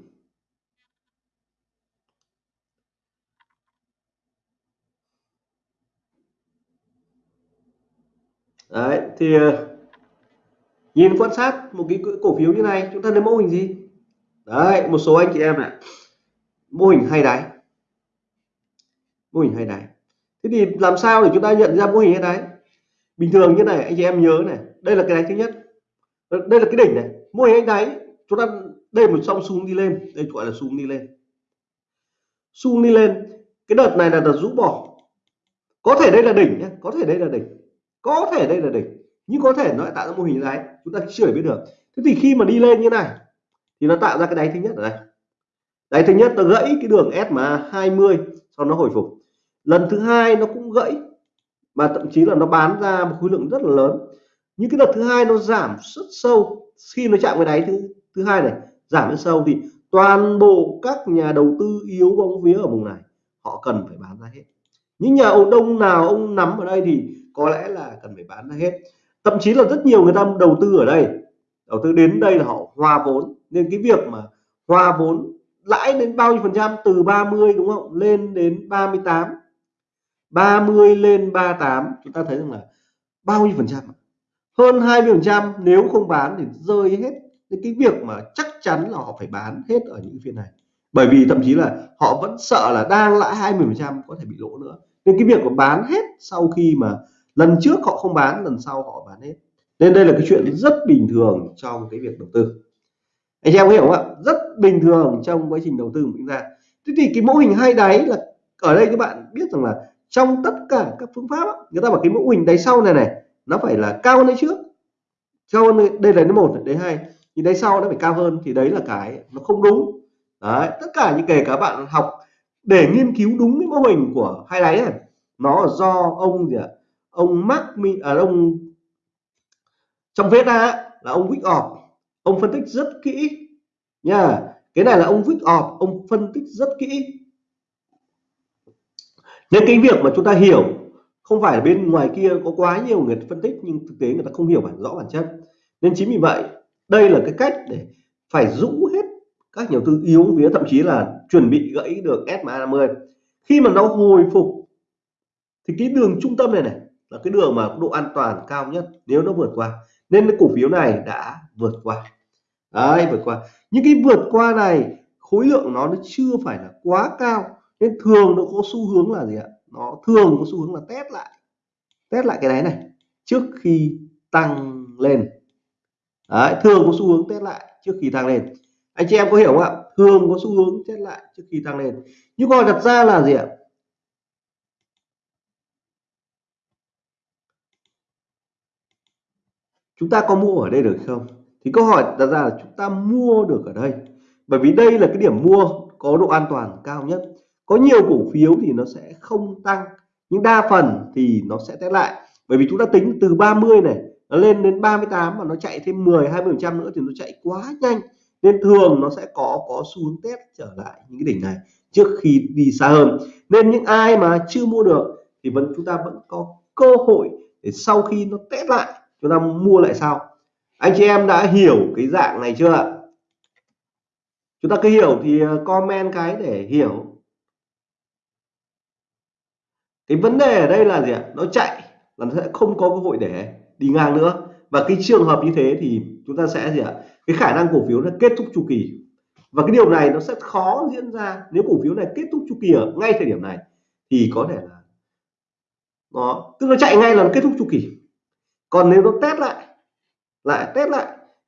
Đấy thì ờ, nhìn quan sát một cái cổ phiếu như này chúng ta thấy mô hình gì? Đấy một số anh chị em này. Mô hình hay đáy mô hình hay đáy thế thì làm sao để chúng ta nhận ra mô hình hay đáy bình thường như này, anh chị em nhớ này, đây là cái đáy thứ nhất. Ờ, đây là cái đỉnh này. Mô hình hay đáy, chúng ta đây một song xuống đi lên, đây gọi là xuống đi lên. Xuống đi lên, cái đợt này là đợt rũ bỏ. Có thể đây là đỉnh nhé có thể đây là đỉnh. Có thể đây là đỉnh, nhưng có thể nó lại tạo ra mô hình đáy chúng ta chưa biết được. Thế thì khi mà đi lên như này, thì nó tạo ra cái đáy thứ nhất ở đây. Đáy thứ nhất nó gãy cái đường S mà 20 sau nó hồi phục lần thứ hai nó cũng gãy, mà thậm chí là nó bán ra một khối lượng rất là lớn. Những cái đợt thứ hai nó giảm rất sâu. Khi nó chạm cái đáy thứ thứ hai này, giảm rất sâu thì toàn bộ các nhà đầu tư yếu bóng vía ở vùng này, họ cần phải bán ra hết. Những nhà ông đông nào ông nắm ở đây thì có lẽ là cần phải bán ra hết. Thậm chí là rất nhiều người ta đầu tư ở đây. Đầu tư đến đây là họ hòa vốn. Nên cái việc mà hòa vốn lãi đến bao nhiêu phần trăm, từ 30 đúng không? Lên đến 38 30 lên 38 chúng ta thấy rằng là bao nhiêu phần trăm hơn 20 phần trăm nếu không bán thì rơi hết. Những cái việc mà chắc chắn là họ phải bán hết ở những phiên này. Bởi vì thậm chí là họ vẫn sợ là đang lãi 20 phần trăm có thể bị lỗ nữa. Nên cái việc mà bán hết sau khi mà lần trước họ không bán, lần sau họ bán hết. Nên đây là cái chuyện rất bình thường trong cái việc đầu tư. Anh em có hiểu không ạ? Rất bình thường trong quá trình đầu tư của chúng ta thế thì cái mô hình hai đáy là ở đây các bạn biết rằng là trong tất cả các phương pháp người ta bảo cái mô hình đáy sau này này nó phải là cao hơn đấy trước. Cao hơn đây là nó một đáy hai. Thì đáy sau nó phải cao hơn thì đấy là cái nó không đúng. Đấy tất cả những kể cả bạn học để nghiên cứu đúng cái mô hình của hai đáy này nó do ông gì ạ? Ông Mark à, ông trong viết ra là ông Wyckoff ông phân tích rất kỹ nha. Cái này là ông Wyckoff ông phân tích rất kỹ nên cái việc mà chúng ta hiểu, không phải bên ngoài kia có quá nhiều người phân tích, nhưng thực tế người ta không hiểu bản, rõ bản chất. Nên chính vì vậy, đây là cái cách để phải rũ hết các nhà tư yếu vía thậm chí là chuẩn bị gãy được SMA 50 khi mà nó hồi phục, thì cái đường trung tâm này này là cái đường mà độ an toàn cao nhất nếu nó vượt qua. Nên cái cổ phiếu này đã vượt qua. Đấy, vượt qua. Những cái vượt qua này, khối lượng nó nó chưa phải là quá cao nên thường nó có xu hướng là gì ạ? Nó thường có xu hướng là test lại. Test lại cái đáy này trước khi tăng lên. Đấy, thường có xu hướng test lại trước khi tăng lên. Anh chị em có hiểu không ạ? Thường có xu hướng test lại trước khi tăng lên. Nhưng còn đặt ra là gì ạ? Chúng ta có mua ở đây được không? Thì câu hỏi đặt ra là chúng ta mua được ở đây. Bởi vì đây là cái điểm mua có độ an toàn cao nhất có nhiều cổ phiếu thì nó sẽ không tăng, nhưng đa phần thì nó sẽ test lại. Bởi vì chúng ta tính từ 30 này, nó lên đến 38 mà nó chạy thêm 10 20 phần trăm nữa thì nó chạy quá nhanh. Nên thường nó sẽ có có xu hướng test trở lại những cái đỉnh này trước khi đi xa hơn. Nên những ai mà chưa mua được thì vẫn, chúng ta vẫn có cơ hội để sau khi nó test lại, chúng ta mua lại sau. Anh chị em đã hiểu cái dạng này chưa ạ? Chúng ta cứ hiểu thì comment cái để hiểu cái vấn đề ở đây là gì ạ? Nó chạy là nó sẽ không có cơ hội để đi ngang nữa. Và cái trường hợp như thế thì chúng ta sẽ gì ạ? Cái khả năng cổ phiếu nó kết thúc chu kỳ. Và cái điều này nó sẽ khó diễn ra. Nếu cổ phiếu này kết thúc chu kỳ ở ngay thời điểm này, thì có thể là nó, tức nó chạy ngay là nó kết thúc chu kỳ. Còn nếu nó test lại lại test lại,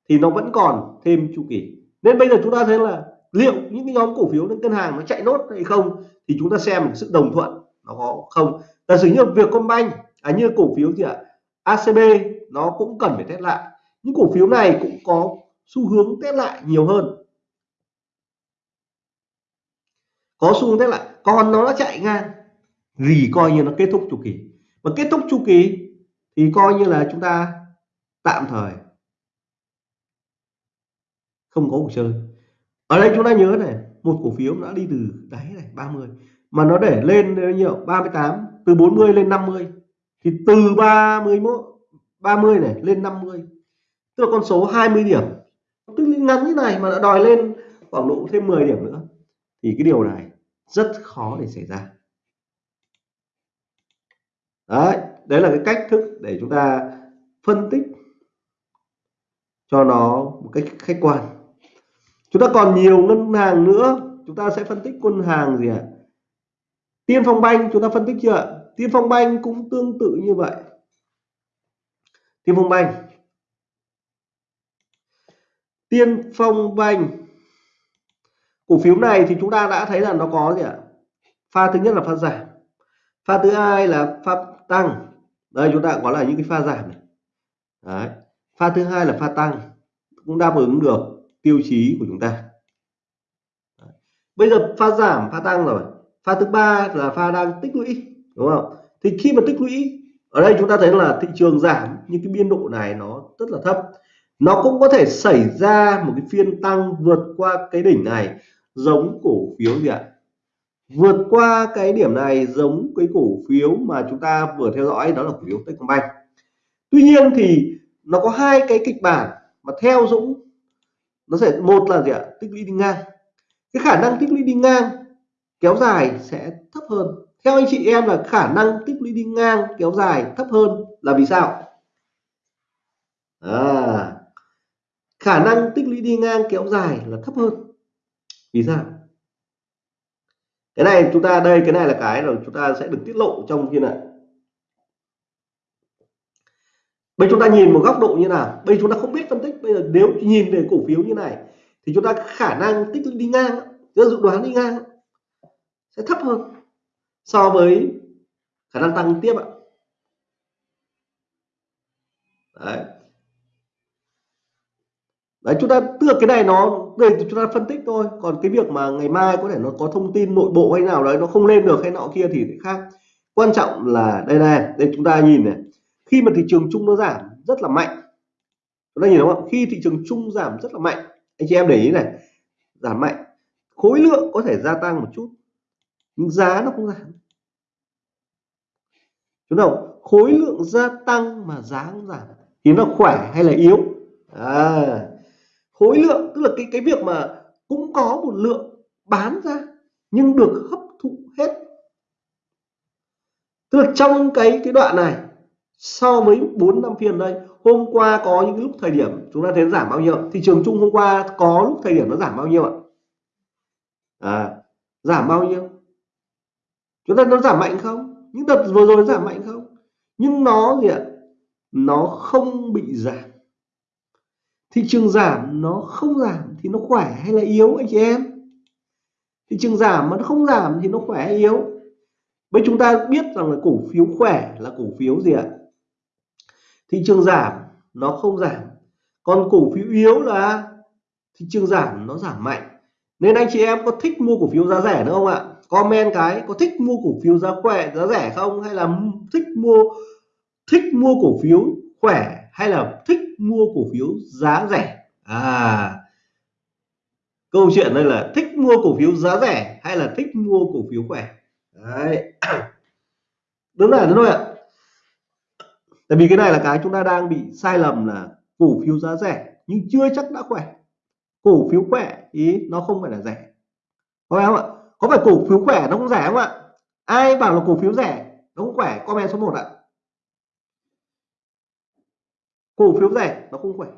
thì nó vẫn còn thêm chu kỳ. Nên bây giờ chúng ta thấy là liệu những cái nhóm cổ phiếu ngân hàng nó chạy nốt hay không, thì chúng ta xem sự đồng thuận nó có không? Giả sử như Vietcombank à như cổ phiếu gì ạ ACB nó cũng cần phải test lại. Những cổ phiếu này cũng có xu hướng test lại nhiều hơn. Có xu hướng test lại, còn nó đã chạy ngang gì coi như nó kết thúc chu kỳ. Và kết thúc chu kỳ thì coi như là chúng ta tạm thời không có cuộc chơi ở đây chúng ta nhớ này, một cổ phiếu đã đi từ đáy này 30 mà nó để lên bao nhiêu? 38 từ 40 lên 50 thì từ 31 30 này, lên 50 tức là con số 20 điểm. Tức ngắn như này mà đã đòi lên khoảng độ thêm 10 điểm nữa. Thì cái điều này rất khó để xảy ra. Đấy đấy là cái cách thức để chúng ta phân tích cho nó một cách khách quan. Chúng ta còn nhiều ngân hàng nữa. Chúng ta sẽ phân tích ngân hàng gì ạ? à? Tiên phong banh, chúng ta phân tích chưa tiên phong banh cũng tương tự như vậy. Tiên phong banh. Tiên phong banh. Cổ phiếu này thì chúng ta đã thấy là nó có gì ạ? Pha thứ nhất là pha giảm. Pha thứ hai là pha tăng. Đây, chúng ta có là những cái pha giảm này. Đấy. pha thứ hai là pha tăng. Cũng đáp ứng được tiêu chí của chúng ta. Đấy. bây giờ pha giảm, pha tăng rồi pha thứ ba là pha đang tích lũy, đúng không? Thì khi mà tích lũy, ở đây chúng ta thấy là thị trường giảm, nhưng cái biên độ này nó rất là thấp. Nó cũng có thể xảy ra một cái phiên tăng vượt qua cái đỉnh này, giống cổ phiếu gì ạ? Vượt qua cái điểm này giống cái cổ phiếu mà chúng ta vừa theo dõi, đó là cổ phiếu Techcombank. Tuy nhiên thì nó có hai cái kịch bản mà theo Dũng nó sẽ, một là gì ạ? Tích lũy đi ngang. Cái khả năng tích lũy đi ngang kéo dài sẽ thấp hơn. Theo anh chị em là khả năng tích lũy đi ngang kéo dài thấp hơn là vì sao? À, khả năng tích lũy đi ngang kéo dài là thấp hơn. Vì sao? Cái này chúng ta đây cái này là cái rồi chúng ta sẽ được tiết lộ trong kia này bây chúng ta nhìn một góc độ như nào? Bây chúng ta không biết phân tích. Bây giờ nếu nhìn về cổ phiếu như này thì chúng ta khả năng tích lũy đi ngang dự đoán đi ngang sẽ thấp hơn so với khả năng tăng tiếp ạ. Đấy. Đấy, chúng ta, tức là cái này nó, đây chúng ta phân tích thôi. Còn cái việc mà ngày mai có thể nó có thông tin nội bộ hay nào đấy nó không lên được hay nọ kia thì khác. Quan trọng là, đây này, đây chúng ta nhìn này. Khi mà thị trường chung nó giảm rất là mạnh. Chúng ta nhìn đúng không khi thị trường chung giảm rất là mạnh. Anh chị em để ý này, giảm mạnh. Khối lượng có thể gia tăng một chút nhưng giá nó không giảm. Đúng không khối lượng gia tăng mà giá không giảm thì nó khỏe hay là yếu? À, khối lượng tức là cái cái việc mà cũng có một lượng bán ra nhưng được hấp thụ hết. Tức là trong cái cái đoạn này so với 4 năm phiên đây hôm qua có những lúc thời điểm chúng ta thấy giảm bao nhiêu thị trường chung hôm qua có lúc thời điểm nó giảm bao nhiêu ạ? À, giảm bao nhiêu? Chúng ta nó giảm mạnh không? Những đợt vừa rồi giảm mạnh không? Nhưng nó gì ạ? Nó không bị giảm. Thị trường giảm, nó không giảm thì nó khỏe hay là yếu, anh chị em? Thị trường giảm mà nó không giảm thì nó khỏe hay yếu? Với chúng ta biết rằng là cổ phiếu khỏe là cổ phiếu gì ạ? Thị trường giảm, nó không giảm. Còn cổ phiếu yếu là thị trường giảm, nó giảm mạnh. Nên anh chị em có thích mua cổ phiếu giá rẻ nữa không ạ? Comment cái, có thích mua cổ phiếu giá khỏe, giá rẻ không? Hay là thích mua thích mua cổ phiếu khỏe? Hay là thích mua cổ phiếu giá rẻ? À câu chuyện đây là thích mua cổ phiếu giá rẻ hay là thích mua cổ phiếu khỏe? Đấy. (coughs) Đúng là đúng rồi ạ. Tại vì cái này là cái chúng ta đang bị sai lầm là cổ phiếu giá rẻ nhưng chưa chắc đã khỏe. Cổ phiếu khỏe ý nó không phải là rẻ. Có phải không ạ? Có phải cổ phiếu khỏe nó cũng rẻ không ạ? Ai bảo là cổ phiếu rẻ, nó cũng khỏe? Comment số 1 ạ. Cổ phiếu rẻ, nó không khỏe.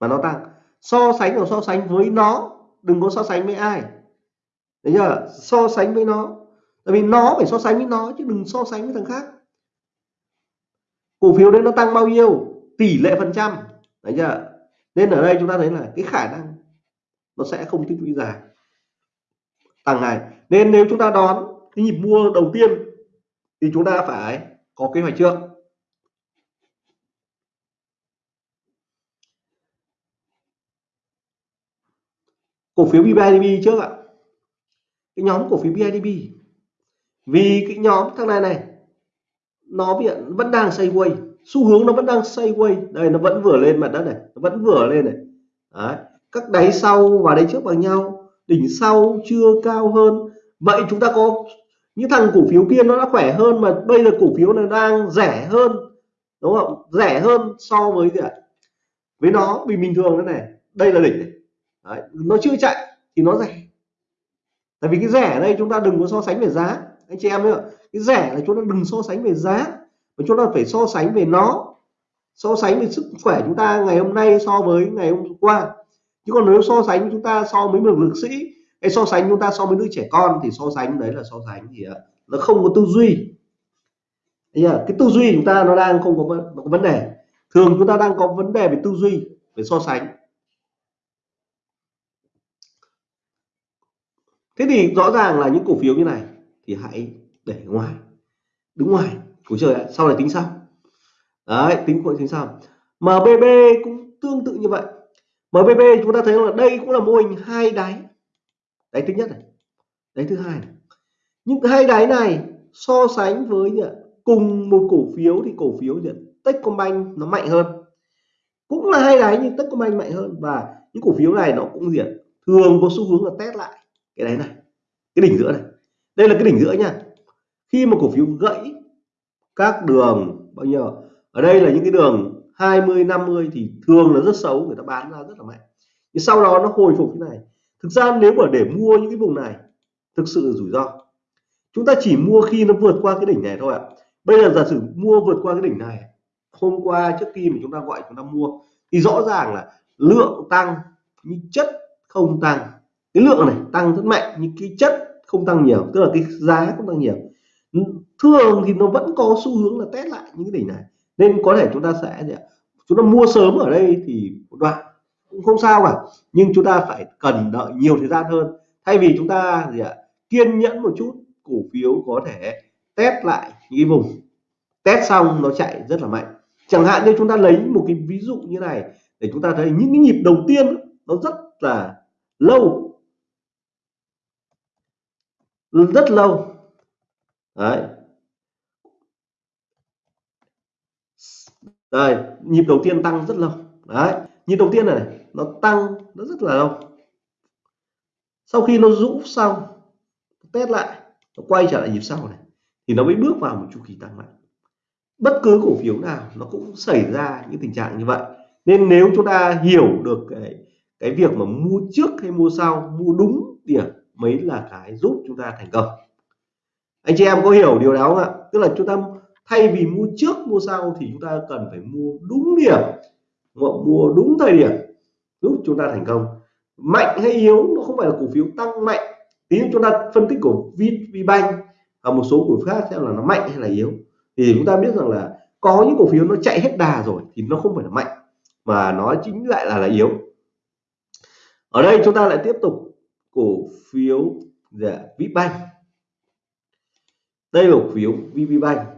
Mà nó tăng. So sánh và so sánh với nó, đừng có so sánh với ai. Đấy chưa? So sánh với nó. Tại vì nó phải so sánh với nó, chứ đừng so sánh với thằng khác. Cổ phiếu đấy nó tăng bao nhiêu? Tỷ lệ phần trăm. Đấy chưa? Nên ở đây chúng ta thấy là cái khả năng nó sẽ không tích lũy dài tăng này. Nên nếu chúng ta đón cái nhịp mua đầu tiên, thì chúng ta phải có kế hoạch trước. Cổ phiếu BIDB trước ạ. Cái nhóm cổ phiếu BIDB vì cái nhóm thằng này này, nó hiện, vẫn đang sideways. Xu hướng nó vẫn đang sideways. Đây, nó vẫn vừa lên mặt đất này. Nó vẫn vừa lên này. Đấy. các đáy sau và đáy trước bằng nhau đỉnh sau chưa cao hơn. Vậy chúng ta có những thằng cổ phiếu kia nó đã khỏe hơn mà bây giờ cổ phiếu này đang rẻ hơn, đúng không? Rẻ hơn so với gì ạ? Với nó vì bình thường thế này. Đây là đỉnh này. Đấy. nó chưa chạy thì nó rẻ. Tại vì cái rẻ ở đây chúng ta đừng có so sánh về giá. Anh chị em nữa cái rẻ là chúng ta đừng so sánh về giá, mà chúng ta phải so sánh về nó. So sánh về sức khỏe chúng ta ngày hôm nay so với ngày hôm qua chứ còn nếu so sánh chúng ta so với một lực sĩ hay so sánh chúng ta so với đứa trẻ con thì so sánh đấy là so sánh thì nó không có tư duy. Cái tư duy chúng ta nó đang không có, có vấn đề. Thường chúng ta đang có vấn đề về tư duy về so sánh. Thế thì rõ ràng là những cổ phiếu như này thì hãy để ngoài đứng ngoài. Của trời ạ sau này tính sau. Đấy tính cũng tính sau. MBB cũng tương tự như vậy. MBB chúng ta thấy là đây cũng là mô hình hai đáy. Đáy thứ nhất này, đáy thứ hai này. hai đáy này so sánh với cùng một cổ phiếu thì cổ phiếu gì Techcombank nó mạnh hơn. Cũng là hai đáy nhưng Techcombank mạnh hơn. Và những cổ phiếu này nó cũng gì thường có xu hướng là test lại cái đáy này, cái đỉnh giữa này. Đây là cái đỉnh giữa nha. Khi mà cổ phiếu gãy các đường, bao nhiêu? Ở đây là những cái đường 20 50 thì thường là rất xấu, người ta bán ra rất là mạnh. Nhưng sau đó nó hồi phục thế này. Thực ra nếu mà để mua những cái vùng này, thực sự là rủi ro. Chúng ta chỉ mua khi nó vượt qua cái đỉnh này thôi ạ. Bây giờ giả sử mua vượt qua cái đỉnh này, hôm qua trước khi mà chúng ta gọi chúng ta mua, thì rõ ràng là lượng tăng, nhưng chất không tăng. Cái lượng này tăng rất mạnh, nhưng cái chất không tăng nhiều, tức là cái giá không tăng nhiều. Thường thì nó vẫn có xu hướng là test lại những cái đỉnh này nên có thể chúng ta sẽ chúng ta mua sớm ở đây thì một đoạn, cũng không sao cả nhưng chúng ta phải cần đợi nhiều thời gian hơn. Thay vì chúng ta gì ạ? Kiên nhẫn một chút, cổ phiếu có thể test lại những cái vùng. Test xong nó chạy rất là mạnh. Chẳng hạn như chúng ta lấy một cái ví dụ như này, để chúng ta thấy những cái nhịp đầu tiên nó rất là lâu. Rất lâu. Đấy. Đây nhịp đầu tiên tăng rất lâu. Đấy nhịp đầu tiên này, nó tăng nó rất là lâu. Sau khi nó rũ xong test lại nó quay trở lại nhịp sau này thì nó mới bước vào một chu kỳ tăng mạnh. Bất cứ cổ phiếu nào nó cũng xảy ra những tình trạng như vậy. Nên nếu chúng ta hiểu được cái cái việc mà mua trước hay mua sau mua đúng điểm mới là cái giúp chúng ta thành công. Anh chị em có hiểu điều đó không ạ? Tức là chúng ta thay vì mua trước mua sau thì chúng ta cần phải mua đúng điểm mua đúng thời điểm giúp chúng ta thành công. Mạnh hay yếu nó không phải là cổ phiếu tăng mạnh. Tí chúng ta phân tích của VPBank và một số cổ phiếu khác xem là nó mạnh hay là yếu. Thì chúng ta biết rằng là có những cổ phiếu nó chạy hết đà rồi thì nó không phải là mạnh mà nó chính lại là là yếu. Ở đây chúng ta lại tiếp tục cổ phiếu dạ, VPBank đây là cổ phiếu VPBank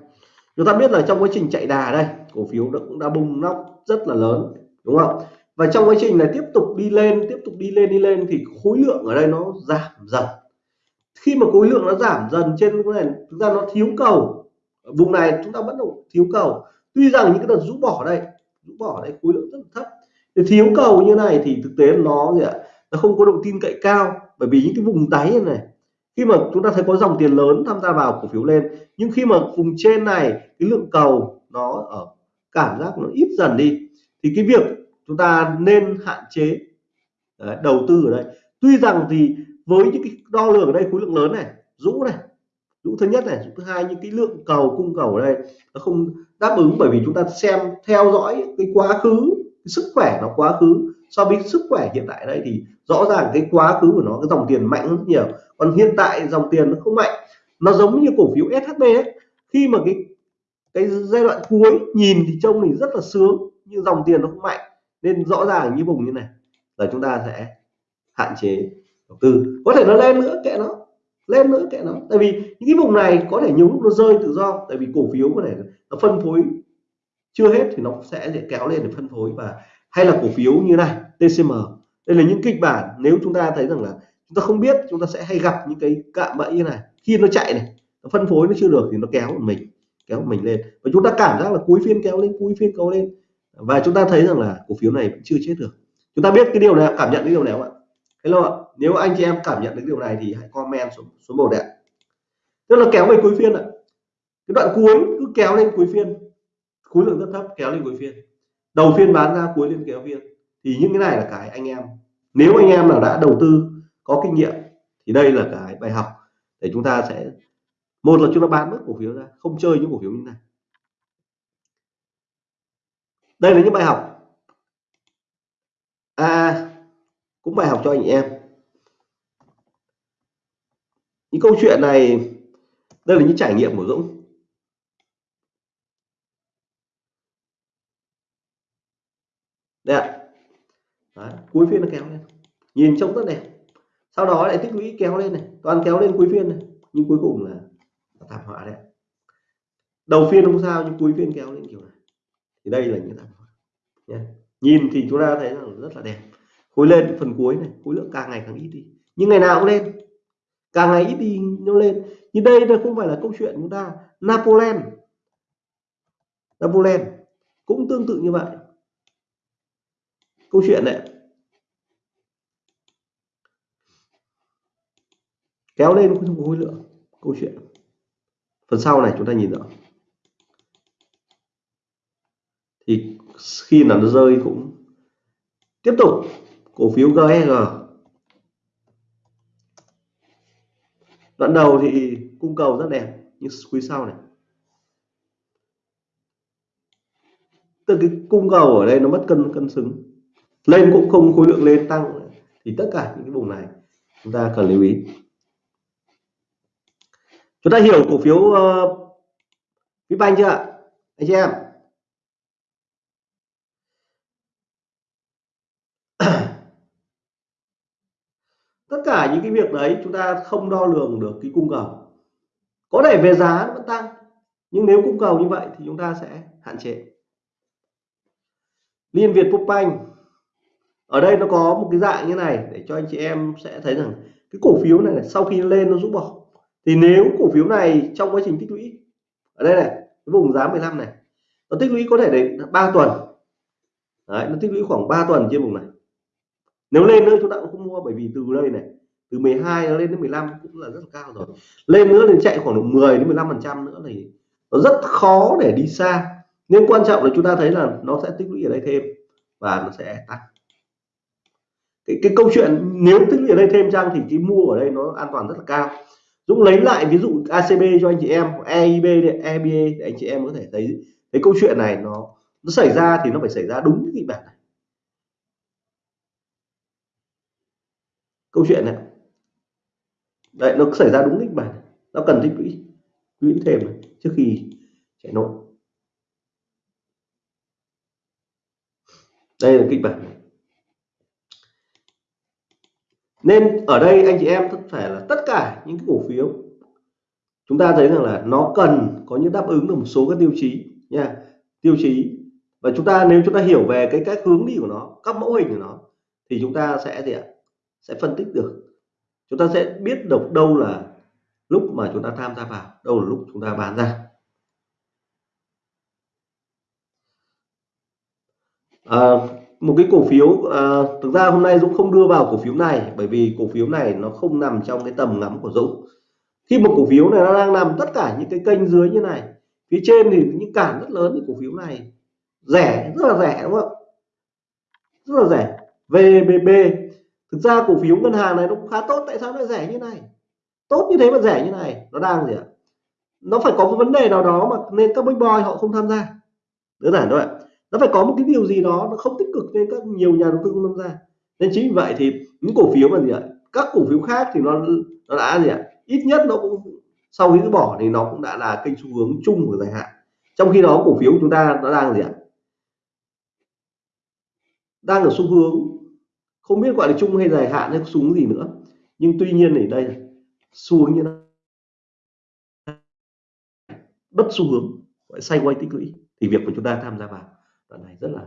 chúng ta biết là trong quá trình chạy đà đây, cổ phiếu nó cũng đã bùng nóc rất là lớn, đúng không? Và trong quá trình này tiếp tục đi lên, tiếp tục đi lên đi lên thì khối lượng ở đây nó giảm dần. Khi mà khối lượng nó giảm dần trên cái này thực ra nó thiếu cầu. Vùng này chúng ta vẫn đầu thiếu cầu. Tuy rằng những cái đợt rũ bỏ đây, rũ bỏ đây khối lượng rất là thấp. Thì thiếu cầu như này thì thực tế nó gì ạ? Nó không có độ tin cậy cao. Bởi vì những cái vùng đáy này khi mà chúng ta thấy có dòng tiền lớn tham gia vào cổ phiếu lên nhưng khi mà vùng trên này cái lượng cầu nó ở cảm giác nó ít dần đi thì cái việc chúng ta nên hạn chế đấy, đầu tư ở đây. Tuy rằng thì với những cái đo lường ở đây khối lượng lớn này rũ này rũ thứ nhất này rũ thứ hai những cái lượng cầu cung cầu ở đây nó không đáp ứng bởi vì chúng ta xem theo dõi cái quá khứ cái sức khỏe nó quá khứ so với sức khỏe hiện tại đây thì rõ ràng cái quá khứ của nó, cái dòng tiền mạnh rất nhiều. Còn hiện tại dòng tiền nó không mạnh. Nó giống như cổ phiếu SHB ấy. Khi mà cái cái giai đoạn cuối nhìn thì trông thì rất là sướng, nhưng dòng tiền nó không mạnh. Nên rõ ràng như vùng như này là chúng ta sẽ hạn chế đầu tư. Có thể nó lên nữa, kệ nó. Lên nữa, kệ nó. Tại vì những cái vùng này có thể nhiều lúc nó rơi tự do. Tại vì cổ phiếu có thể nó phân phối chưa hết thì nó sẽ kéo lên để phân phối và hay là cổ phiếu như này TCM đây là những kịch bản nếu chúng ta thấy rằng là chúng ta không biết, chúng ta sẽ hay gặp những cái cạm bẫy như này. Khi nó chạy này, nó phân phối nó chưa được thì nó kéo mình kéo mình lên. Và chúng ta cảm giác là cuối phiên kéo lên cuối phiên kéo lên. Và chúng ta thấy rằng là cổ phiếu này vẫn chưa chết được. Chúng ta biết cái điều này, cảm nhận cái điều này không ạ? Hello ạ, nếu anh chị em cảm nhận được điều này thì hãy comment số số một ạ tức là kéo về cuối phiên ạ. Cái đoạn cuối cứ kéo lên cuối phiên. Khối lượng rất thấp, kéo lên cuối phiên đầu phiên bán ra cuối liên kéo phiên thì những cái này là cái anh em. Nếu anh em nào đã đầu tư, có kinh nghiệm, thì đây là cái bài học để chúng ta sẽ, một là chúng ta bán mất cổ phiếu ra, không chơi những cổ phiếu như này. Đây là những bài học. À cũng bài học cho anh em. Những câu chuyện này, đây là những trải nghiệm của Dũng. Đây ạ. Đấy, cuối phiên nó kéo lên. Nhìn trông rất đẹp. Sau đó lại tích lũy kéo lên này. Toàn kéo lên cuối phiên này. Nhưng cuối cùng là, thảm họa đấy đầu phiên không sao nhưng cuối phiên kéo lên kiểu này. Thì đây là những thảm họa. Nha. Nhìn thì chúng ta thấy rằng rất là đẹp. Khối lên phần cuối này. Khối lượng càng ngày càng ít đi. Nhưng ngày nào cũng lên. Càng ngày ít đi nó lên. Nhưng đây đây không phải là câu chuyện chúng ta. Napoleon. Napoleon cũng tương tự như vậy câu chuyện này kéo lên không có khối lượng, câu chuyện. Phần sau này chúng ta nhìn rõ. Thì khi là nó rơi cũng tiếp tục. Cổ phiếu GSG đoạn đầu thì cung cầu rất đẹp, nhưng quý sau này. Từ cái cung cầu ở đây nó mất cân cân xứng lên cũng không khối lượng lên tăng. Thì tất cả những cái vùng này chúng ta cần lưu ý. Chúng ta hiểu cổ phiếu ờ, uh, Vipbank chưa anh chị em. (clears throat) Tất cả những cái việc đấy chúng ta không đo lường được cái cung cầu. Có thể về giá nó vẫn tăng nhưng nếu cung cầu như vậy thì chúng ta sẽ hạn chế. Liên Việt Postbank ở đây nó có một cái dạng như này để cho anh chị em sẽ thấy rằng cái cổ phiếu này, này sau khi lên nó rút bỏ. Thì nếu cổ phiếu này trong quá trình tích lũy ở đây này cái vùng giá 15 này nó tích lũy có thể đến 3 tuần. Đấy, nó tích lũy khoảng 3 tuần trên vùng này. Nếu lên nữa chúng ta cũng không mua bởi vì từ đây này từ 12 nó lên đến 15 cũng là rất là cao rồi. Lên nữa thì chạy khoảng độ 10 đến 15 phần trăm nữa thì nó rất khó để đi xa. Nên quan trọng là chúng ta thấy là nó sẽ tích lũy ở đây thêm và nó sẽ tăng cái, cái câu chuyện nếu tích lũy ở đây thêm chăng thì cái mua ở đây nó an toàn rất là cao. Dũng lấy lại ví dụ ACB cho anh chị em EIB EBA để anh chị em có thể thấy cái câu chuyện này nó nó xảy ra thì nó phải xảy ra đúng cái kịch bản này. Câu chuyện này. Đấy nó xảy ra đúng kịch bản nó cần tích lũy lũy thêm này, trước khi chạy nổ đây là kịch bản này nên ở đây anh chị em phải là tất cả những cái cổ phiếu chúng ta thấy rằng là nó cần có những đáp ứng được một số các tiêu chí nha. Tiêu chí. Và chúng ta nếu chúng ta hiểu về cái cách hướng đi của nó các mẫu hình của nó thì chúng ta sẽ gì ạ? Sẽ phân tích được. Chúng ta sẽ biết được đâu là lúc mà chúng ta tham gia vào đâu là lúc chúng ta bán ra. À, một cái cổ phiếu à, thực ra hôm nay Dũng không đưa vào cổ phiếu này bởi vì cổ phiếu này nó không nằm trong cái tầm ngắm của Dũng. Khi một cổ phiếu này nó đang nằm tất cả những cái kênh dưới như này phía trên thì những cản rất lớn thì cổ phiếu này. Rẻ rất là rẻ đúng không? Rất là rẻ. VBB thực ra cổ phiếu ngân hàng này nó cũng khá tốt tại sao nó rẻ như này? Tốt như thế mà rẻ như này nó đang gì ạ? Nó phải có một vấn đề nào đó mà nên các big boy họ không tham gia. Đơn giản thôi ạ nó phải có một cái điều gì đó nó không tích cực nên các nhiều nhà đầu tư không tham gia. Nên chính vì vậy thì những cổ phiếu mà gì ạ, các cổ phiếu khác thì nó nó đã gì ạ, ít nhất nó cũng sau khi bỏ thì nó cũng đã là kênh xu hướng chung của dài hạn. Trong khi đó cổ phiếu của chúng ta nó đang gì ạ, đang ở xu hướng, không biết gọi là chung hay dài hạn hay xu hướng gì nữa. Nhưng tuy nhiên thì đây xuống xu hướng như nó bất xu hướng, gọi xoay quay tích lũy thì việc của chúng ta tham gia vào đoạn này rất là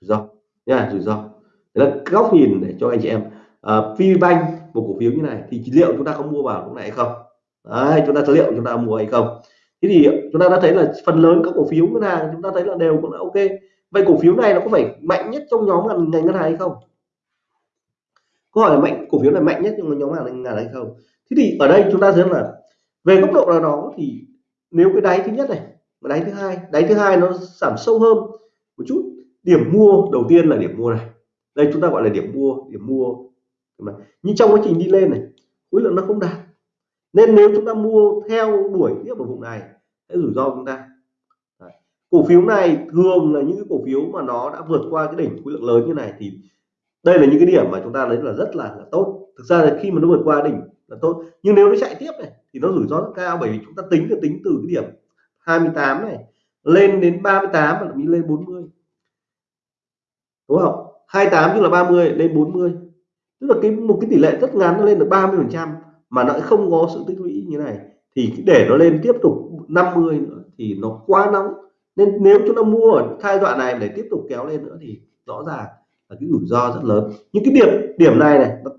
rủi ro. Nha rủi ro. Đấy là góc nhìn để cho anh chị em. Uh, à, VBank một cổ phiếu như này thì liệu chúng ta có mua vào lúc này hay không? Đấy, chúng ta liệu chúng ta mua hay không? Thế thì chúng ta đã thấy là phần lớn các cổ phiếu ngân hàng chúng ta thấy là đều cũng là ok. Vậy cổ phiếu này nó có phải mạnh nhất trong nhóm ngành ngân hàng hay không? Câu hỏi là mạnh cổ phiếu này mạnh nhất trong nhóm ngành ngân hàng hay không? Thế thì ở đây chúng ta thấy là về góc độ nào đó thì nếu cái đáy thứ nhất này và đáy thứ hai đáy thứ hai nó giảm sâu hơn một chút. Điểm mua đầu tiên là điểm mua này. Đây chúng ta gọi là điểm mua điểm mua. Nhưng trong quá trình đi lên này khối lượng nó không đạt. Nên nếu chúng ta mua theo đuổi tiếp ở vùng này sẽ rủi ro chúng ta. Đấy. cổ phiếu này thường là những cái cổ phiếu mà nó đã vượt qua cái đỉnh khối lượng lớn như này thì đây là những cái điểm mà chúng ta lấy là rất là, là tốt. Thực ra là khi mà nó vượt qua đỉnh là tốt. Nhưng nếu nó chạy tiếp này thì nó rủi ro rất cao bởi vì chúng ta tính được tính từ cái điểm 28 này lên đến 38 và thậm lên 40 đúng không? 28 tức là 30 lên 40 tức là cái một cái tỷ lệ rất ngắn nó lên được 30 phần trăm mà nó không có sự tích lũy như này. Thì để nó lên tiếp tục 50 nữa thì nó quá nóng. Nên nếu chúng ta mua ở giai đoạn này để tiếp tục kéo lên nữa thì rõ ràng là cái rủi ro rất lớn. Những cái điểm điểm này này nó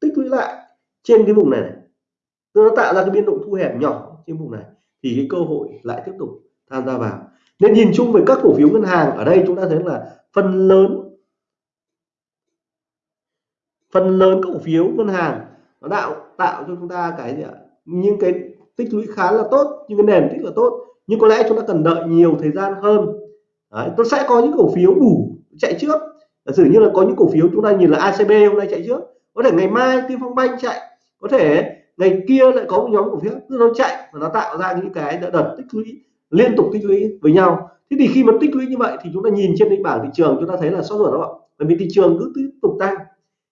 tích lũy lại trên cái vùng này, này. Nó tạo ra cái biên độ thu hẹp nhỏ trên vùng này thì cái cơ hội lại tiếp tục tham gia vào. Nên nhìn chung về các cổ phiếu ngân hàng ở đây chúng ta thấy là phần lớn phần lớn các cổ phiếu ngân hàng nó tạo tạo cho chúng ta cái gì ạ? Những cái tích lũy khá là tốt những cái nền tích là tốt nhưng có lẽ chúng ta cần đợi nhiều thời gian hơn. Đấy, tôi sẽ có những cổ phiếu đủ chạy trước. Giả sử như là có những cổ phiếu chúng ta nhìn là ACB hôm nay chạy trước có thể ngày mai Tiên Phong Banh chạy có thể ngày kia lại có một nhóm cổ phiếu nó chạy và nó tạo ra những cái đợt tích lũy liên tục tích lũy với nhau. Thế thì khi mà tích lũy như vậy thì chúng ta nhìn trên cái bảng thị trường chúng ta thấy là sốt ruột đó bởi vì thị trường cứ tiếp tục tăng.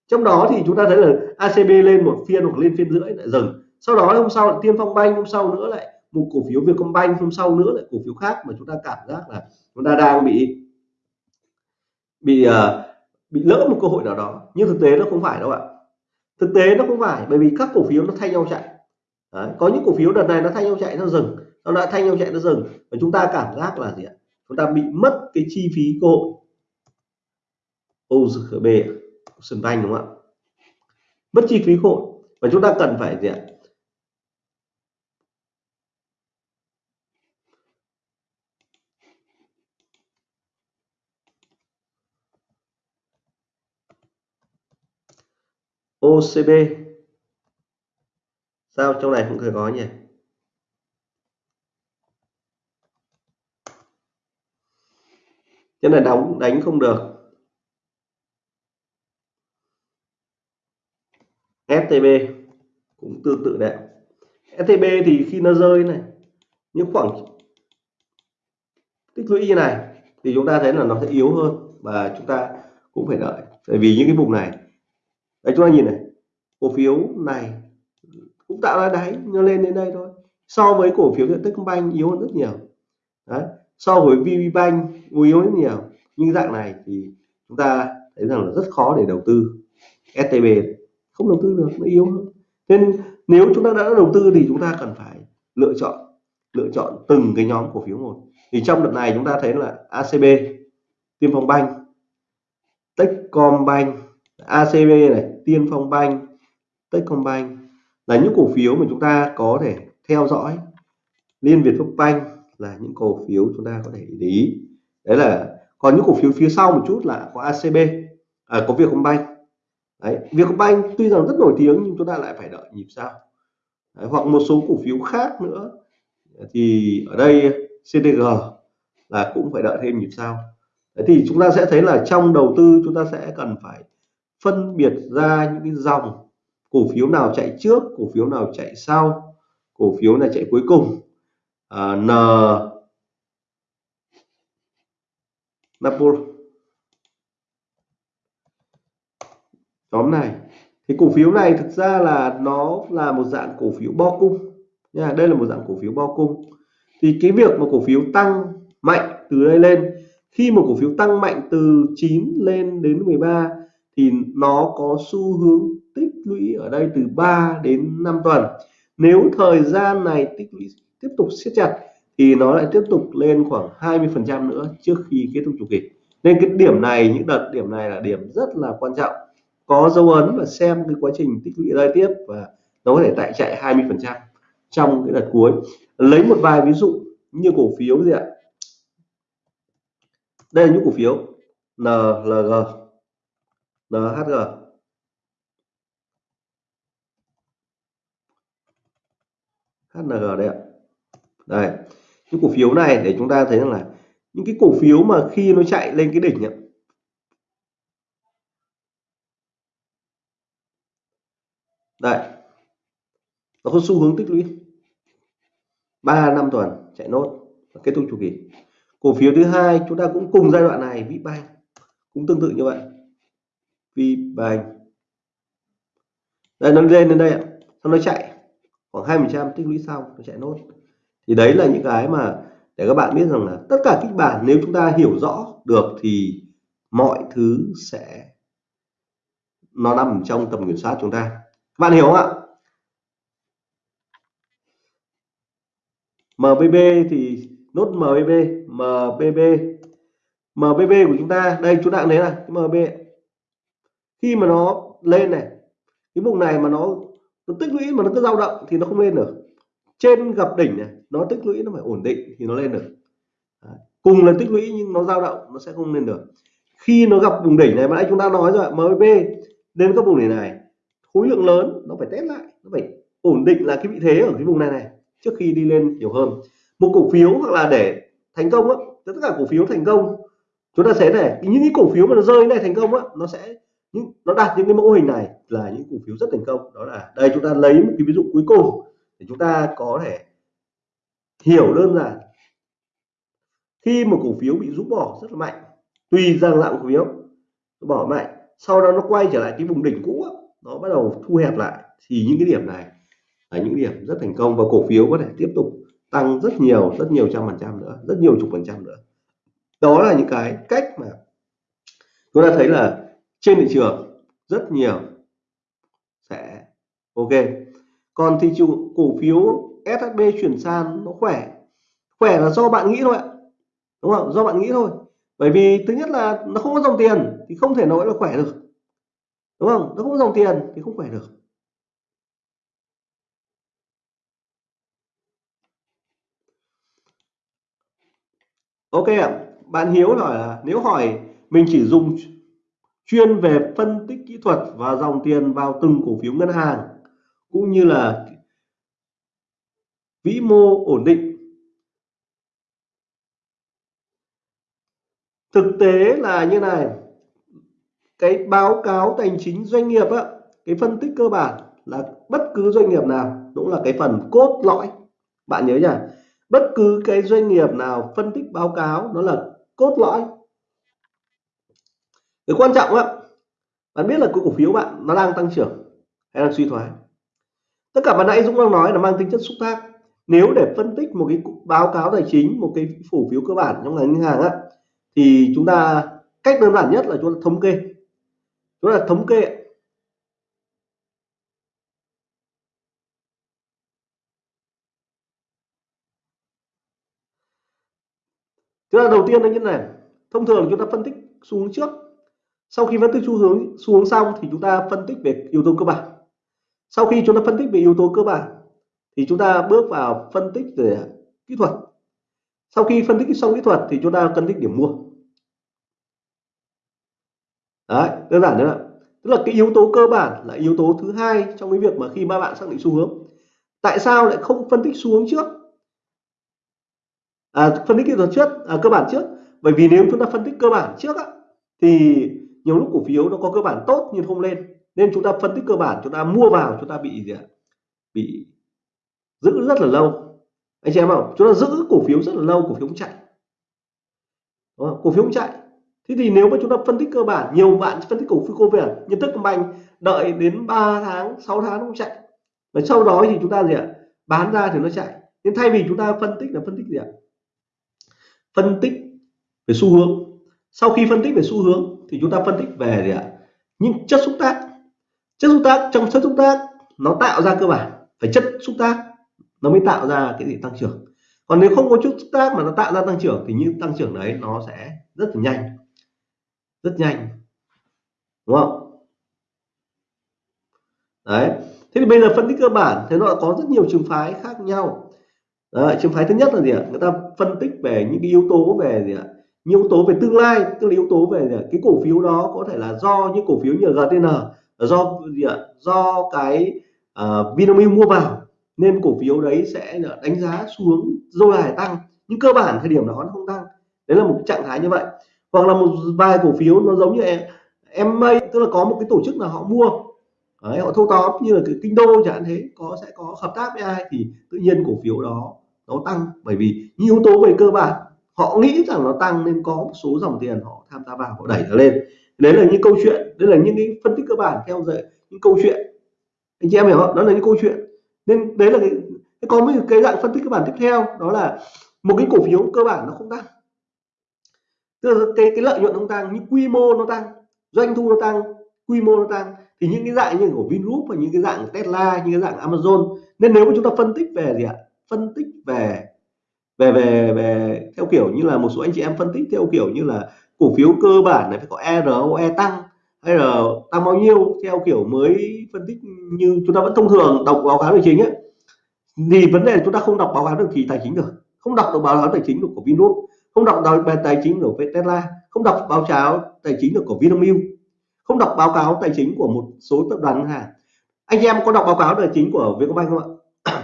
Trong đó thì chúng ta thấy là ACB lên một phiên hoặc lên phiên rưỡi lại dừng. Sau đó hôm sau lại Tiên Phong Banh hôm sau nữa lại một cổ phiếu Vietcombank hôm sau nữa lại cổ phiếu khác mà chúng ta cảm giác là chúng ta đang bị bị uh, bị lỡ một cơ hội nào đó. Nhưng thực tế nó không phải đâu ạ. Thực tế nó không phải bởi vì các cổ phiếu nó thay nhau chạy. Đấy, có những cổ phiếu đợt này nó thay nhau chạy nó dừng nó đã thanh nhau chạy nó dừng và chúng ta cảm giác là gì ạ? Chúng ta bị mất cái chi phí cơ hội. OGB sân banh đúng không ạ? Mất chi phí cơ hội. Và chúng ta cần phải gì ạ? OCB sao trong này cũng có nhỉ? Cái này đóng, đánh không được. STB cũng tương tự đấy STB thì khi nó rơi này, những khoảng tích lũy như này thì chúng ta thấy là nó sẽ yếu hơn và chúng ta cũng phải đợi. Tại vì những cái vùng này, đấy, chúng ta nhìn này, cổ phiếu này cũng tạo ra đáy, nó lên đến đây thôi. So với cổ phiếu điện tích Techcombank yếu hơn rất nhiều. Đấy, so với VPBank yếu rất nhiều. Nhưng dạng này thì chúng ta thấy rằng là rất khó để đầu tư. STB không đầu tư được, nó yếu hơn. Nên nếu chúng ta đã đầu tư thì chúng ta cần phải lựa chọn lựa chọn từng cái nhóm cổ phiếu một. Thì trong đợt này chúng ta thấy là ACB Tiên Phong Banh Techcombank ACB này, Tiên Phong Banh Techcombank là những cổ phiếu mà chúng ta có thể theo dõi. Liên Việt Phúc Banh là những cổ phiếu chúng ta có thể để ý đấy là còn những cổ phiếu phía sau một chút là có ACB à, có Vietcombank. Đấy Vietcombank tuy rằng rất nổi tiếng nhưng chúng ta lại phải đợi nhịp sao. Đấy, hoặc một số cổ phiếu khác nữa. Thì ở đây CDG là cũng phải đợi thêm nhịp sao. đấy, thì chúng ta sẽ thấy là trong đầu tư chúng ta sẽ cần phải phân biệt ra những cái dòng cổ phiếu nào chạy trước cổ phiếu nào chạy sau cổ phiếu này chạy cuối cùng. À, N Napol. Nhóm này thì cổ phiếu này thực ra là nó là một dạng cổ phiếu bo cung nha. Đây là một dạng cổ phiếu bo cung. Thì cái việc mà cổ phiếu tăng mạnh từ đây lên, khi một cổ phiếu tăng mạnh từ 9 lên đến 13 thì nó có xu hướng tích lũy ở đây từ 3 đến 5 tuần. Nếu thời gian này tích lũy tiếp tục siết chặt thì nó lại tiếp tục lên khoảng 20% nữa trước khi kết thúc chu kỳ. Nên cái điểm này, những đợt điểm này là điểm rất là quan trọng. Có dấu ấn và xem cái quá trình tích lũy đây tiếp và nó có thể tại chạy 20 phần trăm trong cái đợt cuối. Lấy một vài ví dụ như cổ phiếu gì ạ? Đây là những cổ phiếu. NLG NHG HNG đây ạ. Đây cái cổ phiếu này để chúng ta thấy rằng là những cái cổ phiếu mà khi nó chạy lên cái đỉnh ấy, đây nó có xu hướng tích lũy. 3 năm tuần chạy nốt và kết thúc chu kỳ. Cổ phiếu thứ hai chúng ta cũng cùng giai đoạn này Vbank cũng tương tự như vậy. Vbank. Đây nó lên đến đây ạ. Nó chạy khoảng 20 trăm tích lũy xong nó chạy nốt thì đấy là những cái mà để các bạn biết rằng là tất cả kịch bản nếu chúng ta hiểu rõ được thì mọi thứ sẽ nó nằm trong tầm kiểm soát chúng ta. Các bạn hiểu không ạ? MBB thì nốt MBB MBB MBB của chúng ta, đây chúng ta thấy là cái MB khi mà nó lên này, cái vùng này mà nó nó tích lũy mà nó cứ dao động thì nó không lên được trên gặp đỉnh này, nó tích lũy nó phải ổn định thì nó lên được. Đấy. cùng là tích lũy nhưng nó dao động, nó sẽ không lên được. Khi nó gặp vùng đỉnh này, mà nãy chúng ta nói rồi MB đến các vùng đỉnh này, khối lượng lớn, nó phải test lại, nó phải ổn định là cái vị thế ở cái vùng này này, trước khi đi lên nhiều hơn. Một cổ phiếu hoặc là để thành công á, tất cả cổ phiếu thành công, chúng ta sẽ này những cái cổ phiếu mà nó rơi này thành công á, nó sẽ những, nó đạt những cái mẫu hình này là những cổ phiếu rất thành công. Đó là đây, chúng ta lấy một cái ví dụ cuối cùng để chúng ta có thể hiểu đơn giản, khi một cổ phiếu bị rút bỏ rất là mạnh, tùy rằng dạng cổ phiếu bỏ mạnh, sau đó nó quay trở lại cái vùng đỉnh cũ nó bắt đầu thu hẹp lại, thì những cái điểm này là những điểm rất thành công và cổ phiếu có thể tiếp tục tăng rất nhiều rất nhiều trăm phần trăm nữa, rất nhiều chục phần trăm nữa. Đó là những cái cách mà chúng ta thấy là trên thị trường rất nhiều sẽ ok còn thị trường cổ phiếu SHB chuyển sang nó khỏe. Khỏe là do bạn nghĩ thôi ạ. Đúng không? Do bạn nghĩ thôi. Bởi vì thứ nhất là nó không có dòng tiền thì không thể nói là khỏe được. Đúng không? Nó không có dòng tiền thì không khỏe được. Ok ạ. Bạn Hiếu hỏi là nếu hỏi mình chỉ dùng chuyên về phân tích kỹ thuật và dòng tiền vào từng cổ phiếu ngân hàng cũng như là vĩ mô ổn định. Thực tế là như này, cái báo cáo tài chính doanh nghiệp á, cái phân tích cơ bản là bất cứ doanh nghiệp nào cũng là cái phần cốt lõi. Bạn nhớ nhá bất cứ cái doanh nghiệp nào phân tích báo cáo nó là cốt lõi. Cái quan trọng á, bạn biết là cái cổ phiếu bạn nó đang tăng trưởng hay đang suy thoái? Tất cả mà nãy Dũng đang nói là mang tính chất xúc tác. Nếu để phân tích một cái báo cáo tài chính, một cái cổ phiếu cơ bản trong ngành ngân hàng á, thì chúng ta cách đơn giản nhất là chúng ta thống kê. Chúng ta thống kê chúng ta đầu tiên là như này. Thông thường chúng ta phân tích xu hướng trước. Sau khi phân tích xu hướng xu hướng xong thì chúng ta phân tích về yếu tố cơ bản sau khi chúng ta phân tích về yếu tố cơ bản thì chúng ta bước vào phân tích về kỹ thuật. Sau khi phân tích xong kỹ thuật thì chúng ta phân tích điểm mua. Đấy đơn giản nữa tức là cái yếu tố cơ bản là yếu tố thứ hai trong cái việc mà khi ba bạn xác định xu hướng. Tại sao lại không phân tích xu hướng trước? À, phân tích kỹ thuật trước à, cơ bản trước. Bởi vì nếu chúng ta phân tích cơ bản trước á, thì nhiều lúc cổ phiếu nó có cơ bản tốt nhưng không lên nên chúng ta phân tích cơ bản chúng ta mua vào chúng ta bị gì ạ? Bị giữ rất là lâu. Anh chị em không chúng ta giữ cổ phiếu rất là lâu cổ phiếu không chạy. Đó, cổ phiếu không chạy. Thế thì nếu mà chúng ta phân tích cơ bản nhiều bạn phân tích cổ phiếu cô việt như thức banh đợi đến 3 tháng 6 tháng không chạy. Và sau đó thì chúng ta gì ạ? Bán ra thì nó chạy. Nên thay vì chúng ta phân tích là phân tích gì ạ? Phân tích về xu hướng. Sau khi phân tích về xu hướng thì chúng ta phân tích về gì ạ? Những chất xúc tác chất xúc tác trong chất xúc tác nó tạo ra cơ bản. Phải chất xúc tác nó mới tạo ra cái gì? Tăng trưởng. Còn nếu không có chất xúc tác mà nó tạo ra tăng trưởng thì những tăng trưởng đấy nó sẽ rất là nhanh. Rất nhanh. Đúng không? Đấy. Thế thì bây giờ phân tích cơ bản thế nó có rất nhiều trường phái khác nhau. Đấy, trường phái thứ nhất là gì ạ? Người ta phân tích về những cái yếu tố về gì ạ? Yếu tố về tương lai tức là yếu tố về gì ạ? cái cổ phiếu đó có thể là do những cổ phiếu như GTN Ờ, do do cái uh, Vinamilk mua vào nên cổ phiếu đấy sẽ đánh giá xuống dâu dài tăng nhưng cơ bản thời điểm đó nó không tăng. Đấy là một trạng thái như vậy. Hoặc là một vài cổ phiếu nó giống như em mây tức là có một cái tổ chức là họ mua. Đấy, họ thâu tóm như là cái kinh đô chẳng hạn thế có sẽ có hợp tác với ai thì tự nhiên cổ phiếu đó nó tăng. Bởi vì những yếu tố về cơ bản họ nghĩ rằng nó tăng nên có một số dòng tiền họ tham gia vào họ đẩy nó lên đấy là những câu chuyện, đấy là những cái phân tích cơ bản theo dõi những câu chuyện. Anh chị em hiểu không? Đó là những câu chuyện. Nên đấy là cái có một cái dạng phân tích cơ bản tiếp theo, đó là một cái cổ phiếu cơ bản nó không tăng. Tức là cái cái lợi nhuận không tăng, nhưng quy mô nó tăng, doanh thu nó tăng, quy mô nó tăng, thì những cái dạng như của Vingroup và những cái dạng Tesla, những cái dạng Amazon. Nên nếu mà chúng ta phân tích về gì ạ? Phân tích về về về về theo kiểu như là một số anh chị em phân tích theo kiểu như là cổ phiếu cơ bản này phải có ROE e tăng hay là tăng bao nhiêu, theo kiểu mới phân tích như chúng ta vẫn thông thường đọc báo cáo tài chính ấy. Thì vấn đề là chúng ta không đọc báo cáo được kỳ tài chính được không đọc được báo cáo tài chính được của Vingroup không đọc về tài chính của Tesla, không đọc báo cáo tài chính được của Vinamilk, không đọc báo cáo tài chính của một số tập đoàn ngân hàng. Anh em có đọc báo cáo tài chính của Vietcombank không ạ? (coughs)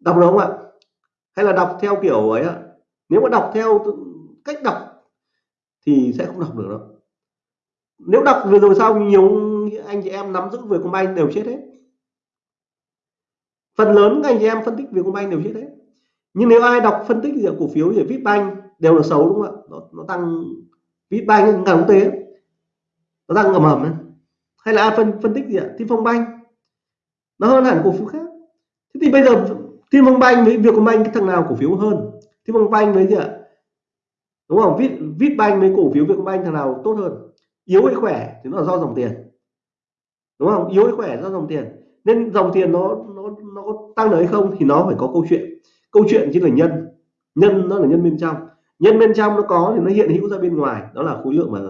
Đọc được không ạ? Hay là đọc theo kiểu ấy ạ? Nếu mà đọc theo cách đọc thì sẽ không đọc được đâu. Nếu đọc vừa rồi sau nhiều anh chị em nắm giữ Vietcombank đều chết hết. Phần lớn anh chị em phân tích Vietcombank đều chết hết. Nhưng nếu ai đọc phân tích cổ phiếu thì Vipbank đều là xấu đúng không ạ? Nó, nó tăng Vipbank ngành quốc tế nó tăng ầm ầm hay là ai phân phân tích gì ạ? Thiên Phong Bank nó hơn hẳn cổ phiếu khác. Thế thì bây giờ Thiên Phong Bank với Vietcombank cái thằng nào cổ phiếu hơn? Thiên Phong Bank với gì ạ? Đúng không? Vip banh với cổ phiếu Vietcombank thằng nào tốt hơn? Yếu hay khỏe thì nó là do dòng tiền. Đúng không? Yếu hay khỏe do dòng tiền. Nên dòng tiền nó nó nó có tăng được hay không thì nó phải có câu chuyện. Câu chuyện chính là nhân. Nhân nó là nhân bên trong. Nhân bên trong nó có thì nó hiện hữu ra bên ngoài. Đó là khối lượng và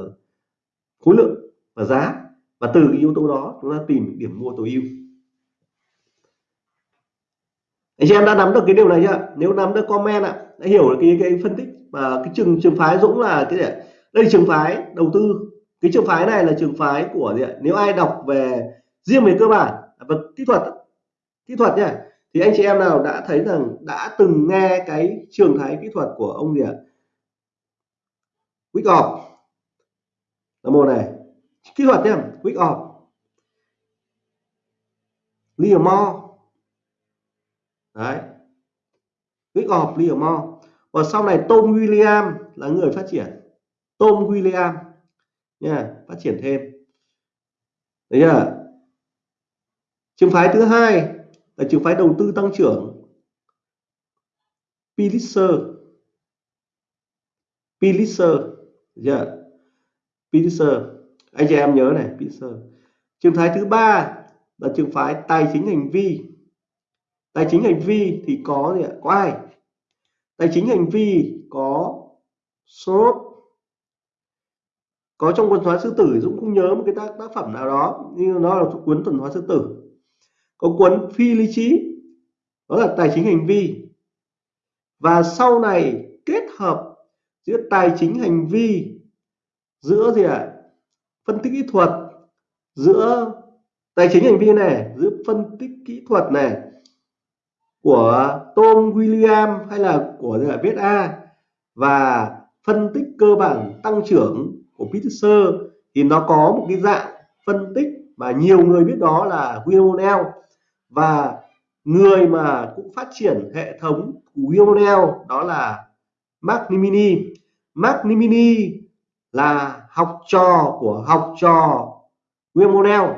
khối lượng và giá. Và từ cái yếu tố đó chúng ta tìm điểm mua tối ưu anh chị em đã nắm được cái điều này chưa? Nếu nắm được comment ạ, đã hiểu được cái cái phân tích và cái trường trường phái Dũng là cái gì đây là trường phái đầu tư. Cái trường phái này là trường phái của gì ạ? Nếu ai đọc về riêng về cơ bản và kỹ thuật kỹ thuật nhá thì anh chị em nào đã thấy rằng đã từng nghe cái trường thái kỹ thuật của ông gì ạ? Wyckoff là một này. Kỹ thuật nhé Wyckoff Livermore đấy. Wyckoff Livermore và sau này Tom William là người phát triển. Tom William. Nha, phát triển thêm. Đấy chưa? Trường phái thứ hai là trường phái đầu tư tăng trưởng. Pulitzer. Pulitzer. Yeah. Pulitzer. Anh chị em nhớ này, Pulitzer. Trường phái thứ ba là trường phái tài chính hành vi tài chính hành vi thì có gì ạ? Có ai? Tài chính hành vi có Soros. Có trong quần hóa sư tử Dũng cũng nhớ một cái tác, tác phẩm nào đó nhưng nó là cuốn tuần hóa sư tử. Có cuốn phi lý trí đó là tài chính hành vi. Và sau này kết hợp giữa tài chính hành vi giữa gì ạ? À? phân tích kỹ thuật giữa tài chính hành vi này giữa phân tích kỹ thuật này của Tom William hay là của gì viết A. Và phân tích cơ bản tăng trưởng của Peter thì nó có một cái dạng phân tích mà nhiều người biết đó là William và người mà cũng phát triển hệ thống của Wionel đó là Mark Nimini. Mark Nimini là học trò của học trò William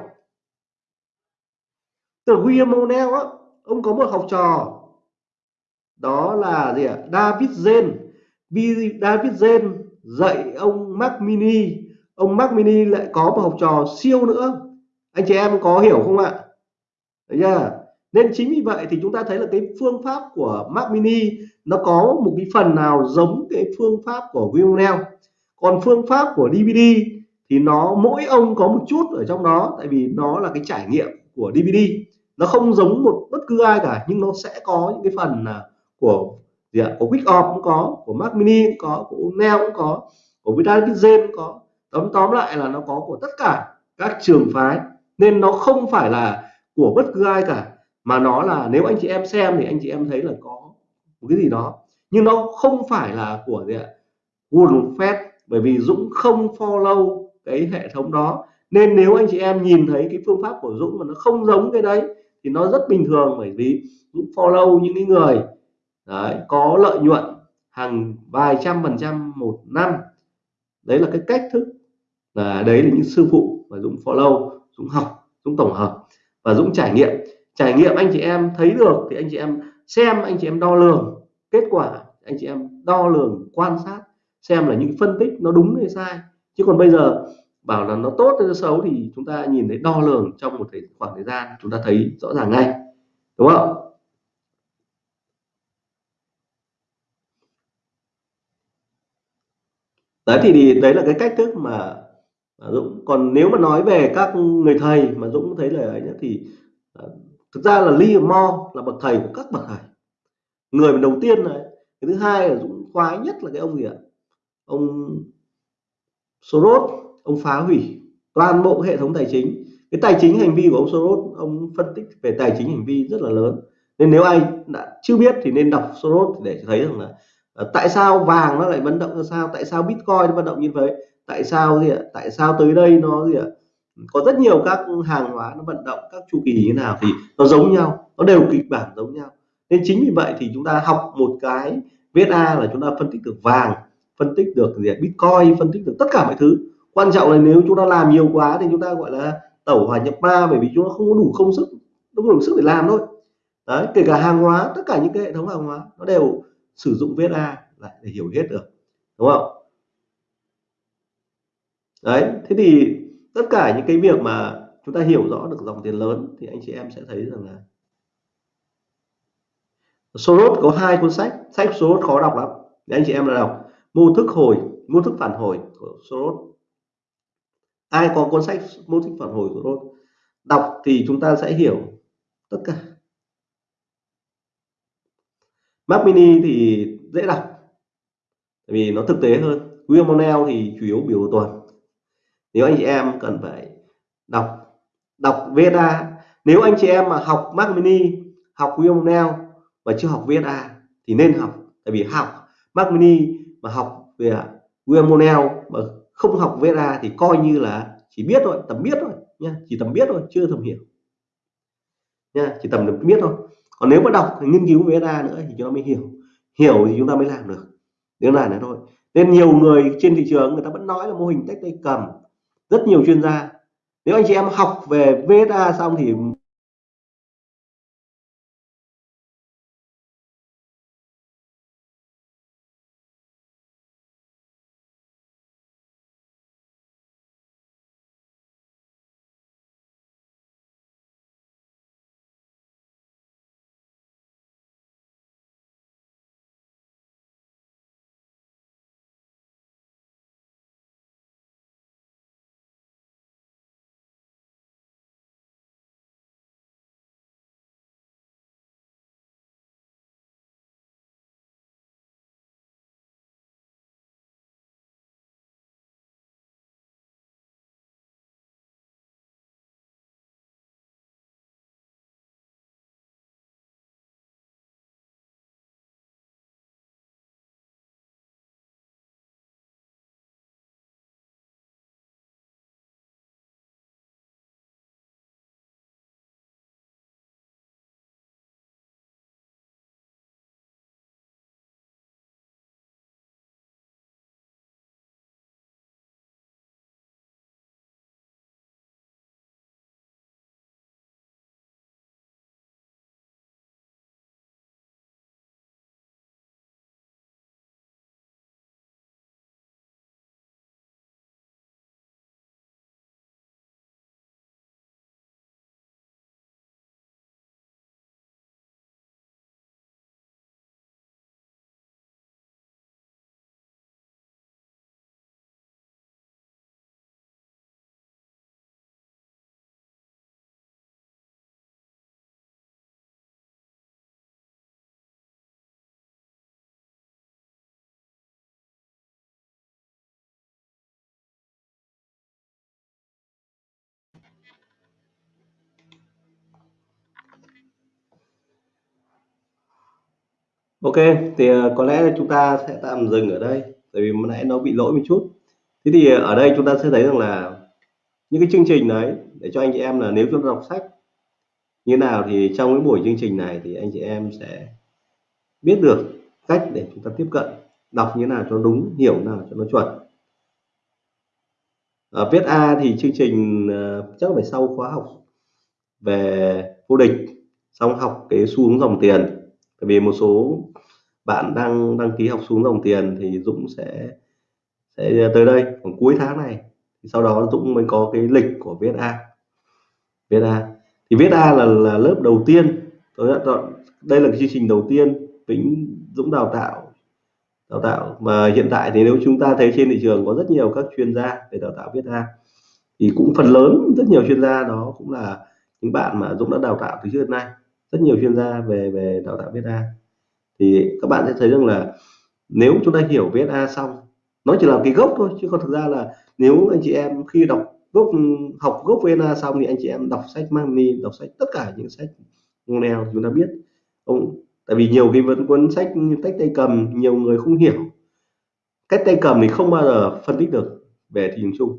từ William á ông có một học trò đó là gì ạ David Zen David Zen dạy ông Mac Mini ông Mac Mini lại có một học trò siêu nữa anh chị em có hiểu không ạ Đấy chưa? Nên chính vì vậy thì chúng ta thấy là cái phương pháp của Mac Mini nó có một cái phần nào giống cái phương pháp của Wilnell. Còn phương pháp của DVD thì nó, mỗi ông có một chút ở trong đó, tại vì nó là cái trải nghiệm của DVD. Nó không giống một bất cứ ai cả nhưng nó sẽ có những cái phần là của gì ạ? Của Quick cũng có, của Mac Mini cũng có, của Neo cũng có, của Vitamin cũng có. Tóm tóm lại là nó có của tất cả các trường phái nên nó không phải là của bất cứ ai cả mà nó là nếu anh chị em xem thì anh chị em thấy là có một cái gì đó nhưng nó không phải là của gì ạ Warren bởi vì Dũng không follow cái hệ thống đó nên nếu anh chị em nhìn thấy cái phương pháp của Dũng mà nó không giống cái đấy thì nó rất bình thường bởi vì những follow những cái người đấy, có lợi nhuận hàng vài trăm phần trăm một năm. Đấy là cái cách thức là đấy là những sư phụ mà Dũng follow Dũng học Dũng tổng hợp và Dũng trải nghiệm. Trải nghiệm anh chị em thấy được thì anh chị em xem anh chị em đo lường. Kết quả anh chị em đo lường quan sát xem là những phân tích nó đúng hay sai. Chứ còn bây giờ bảo là nó tốt hay nó xấu thì chúng ta nhìn thấy đo lường trong một khoảng thời gian chúng ta thấy rõ ràng ngay. Đúng không? Đấy thì đấy là cái cách thức mà Dũng còn nếu mà nói về các người thầy mà Dũng thấy là ấy nhá, thì à, thực ra là Lee Mo là bậc thầy của các bậc thầy. Người mà đầu tiên này cái thứ hai là Dũng khoái nhất là cái ông gì ạ? Ông Soros ông phá hủy toàn bộ hệ thống tài chính. Cái tài chính hành vi của ông Soros, ông phân tích về tài chính hành vi rất là lớn. Nên nếu ai đã chưa biết thì nên đọc Soros để thấy rằng là ờ, tại sao vàng nó lại vận động ra sao, tại sao Bitcoin nó vận động như vậy, tại sao gì ạ, tại sao tới đây nó gì ạ, có rất nhiều các hàng hóa nó vận động các chu kỳ như nào thì nó giống nhau, nó đều kịch bản giống nhau. Nên chính vì vậy thì chúng ta học một cái VSA là chúng ta phân tích được vàng, phân tích được gì Bitcoin, phân tích được tất cả mọi thứ quan trọng là nếu chúng ta làm nhiều quá thì chúng ta, gọi là, tẩu hỏa nhập ma, bởi vì chúng ta không có đủ không sức, không có đủ sức để làm thôi. Đấy, kể cả hàng hóa, tất cả những cái hệ thống hàng hóa, nó đều sử dụng VSA lại để hiểu hết được, đúng không? Đấy, thế thì tất cả những cái việc mà chúng ta hiểu rõ được dòng tiền lớn thì anh chị em sẽ thấy rằng là Soros có hai cuốn sách sách Soros khó đọc lắm. Để anh chị em là đọc, mô thức hồi, mô thức phản hồi của Soros ai có cuốn sách mô thích phản hồi của tôi đọc thì chúng ta sẽ hiểu tất cả. Mac mini thì dễ đọc vì nó thực tế hơn. William Monell thì chủ yếu biểu tuần nếu anh chị em cần phải đọc đọc VSA nếu anh chị em mà học Mac mini, học William Monell và chưa học VSA thì nên học. Tại vì học Mac mini mà học về William Monell mà không học VSA thì coi như là chỉ biết thôi, tầm biết thôi nha, chỉ tầm biết thôi, chưa tầm hiểu. Nha, chỉ tầm được biết thôi. Còn nếu mà đọc thì nghiên cứu VSA nữa thì chúng ta mới hiểu. Hiểu thì chúng ta mới làm được. Nếu là nữa thôi. Nên nhiều người trên thị trường người ta vẫn nói là mô hình tách tay cầm. Rất nhiều chuyên gia. Nếu anh chị em học về VSA xong thì Ok, thì ờ, có lẽ chúng ta sẽ tạm dừng ở đây, tại vì nãy nó bị lỗi một chút. Thế thì ờ, ở đây chúng ta sẽ thấy rằng là những cái chương trình đấy để cho anh chị em là nếu chúng ta đọc sách như nào thì trong cái buổi chương trình này thì anh chị em sẽ biết được cách để chúng ta tiếp cận đọc như nào cho đúng hiểu nào cho nó chuẩn ở viết A thì chương trình uh, chắc phải sau khóa học về vô địch xong học cái xu hướng dòng tiền bởi vì một số bạn đang đăng ký học xuống dòng tiền thì Dũng sẽ sẽ tới đây khoảng cuối tháng này. Sau đó Dũng mới có cái lịch của viết A. Viết A. Thì viết A là, là lớp đầu tiên. Tôi chọn đây là cái chương trình đầu tiên Vĩnh Dũng đào tạo đào tạo. Mà hiện tại thì nếu chúng ta thấy trên thị trường có rất nhiều các chuyên gia về đào tạo viết A thì cũng phần lớn rất nhiều chuyên gia đó cũng là những bạn mà Dũng đã đào tạo từ trước đến nay rất nhiều chuyên gia về về đào tạo viết A. Thì các bạn sẽ thấy rằng là nếu chúng ta hiểu viết A xong nó chỉ là cái gốc thôi chứ còn thực ra là nếu anh chị em khi đọc gốc học gốc VSA xong thì anh chị em đọc sách Magni đọc sách tất cả những sách nào chúng ta biết. Ông tại vì nhiều cái vẫn cuốn sách tách cách tay cầm nhiều người không hiểu. Cách tay cầm thì không bao giờ phân tích được về thị trường chung.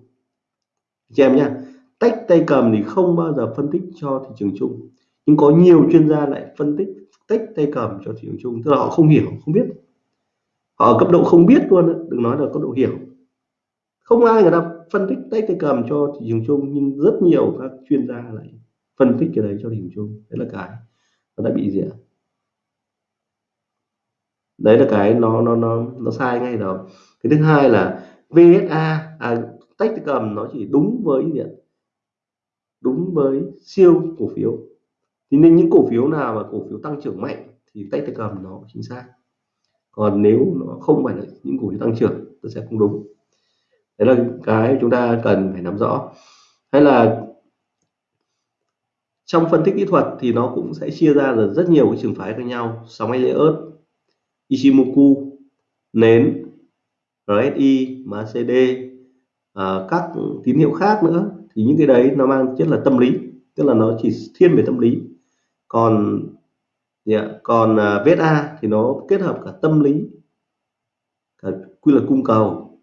Chị em nhá, tách tay cầm thì không bao giờ phân tích cho thị trường chung nhưng có nhiều chuyên gia lại phân tích tách tay cầm cho thị trường chung tức là họ không hiểu không biết. Họ ở cấp độ không biết luôn đừng nói là cấp độ hiểu. Không ai người ta phân tích tay tay cầm cho thị trường chung nhưng rất nhiều các chuyên gia lại phân tích cái đấy cho thị trường chung. Đấy là cái nó đã bị gì ạ? Đấy là cái nó nó nó nó sai ngay đó cái thứ hai là VSA à, tách tay cầm nó chỉ đúng với gì ạ? Đúng với siêu cổ phiếu thì nên những cổ phiếu nào mà cổ phiếu tăng trưởng mạnh thì tách tay cầm nó chính xác. Còn nếu nó không phải là những cổ phiếu tăng trưởng nó sẽ không đúng. Đấy là cái chúng ta cần phải nắm rõ. Hay là trong phân tích kỹ thuật thì nó cũng sẽ chia ra là rất nhiều cái trường phái khác nhau. Sóng Elliott Ichimoku nến RSI MACD à, các tín hiệu khác nữa. Thì những cái đấy nó mang chất là tâm lý tức là nó chỉ thiên về tâm lý còn yeah, còn à, vết a thì nó kết hợp cả tâm lý cả quy luật cung cầu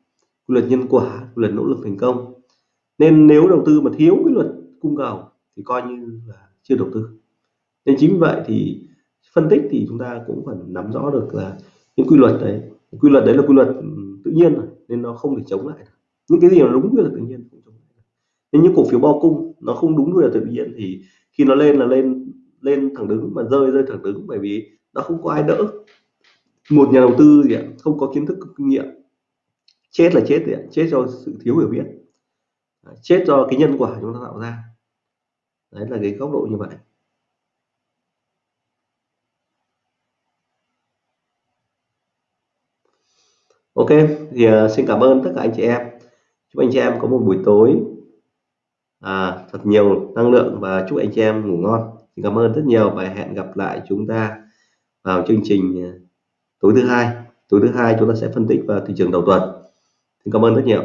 quy luật nhân quả quy luật nỗ lực thành công. Nên nếu đầu tư mà thiếu quy luật cung cầu thì coi như là chưa đầu tư. Nên chính vì vậy thì phân tích thì chúng ta cũng phải nắm rõ được là những quy luật đấy quy luật đấy là quy luật tự nhiên rồi nên nó không thể chống lại những cái gì mà đúng quy luật tự nhiên không chống lại nên những cổ phiếu bao cung nó không đúng quy luật tự nhiên thì khi nó lên là lên lên thẳng đứng mà rơi rơi thẳng đứng bởi vì nó không có ai đỡ. Một nhà đầu tư gì ạ? Không có kiến thức kinh nghiệm. Chết là chết gì ạ? Chết do sự thiếu hiểu biết. Chết do cái nhân quả chúng ta tạo ra. Đấy là cái góc độ như vậy. Ok thì uh, xin cảm ơn tất cả anh chị em. Chúc anh chị em có một buổi tối à, thật nhiều năng lượng và chúc anh chị em ngủ ngon cảm ơn rất nhiều và hẹn gặp lại chúng ta vào chương trình ờ, tối thứ hai. Tối thứ hai chúng ta sẽ phân tích vào thị trường đầu tuần. Xin cảm ơn rất nhiều.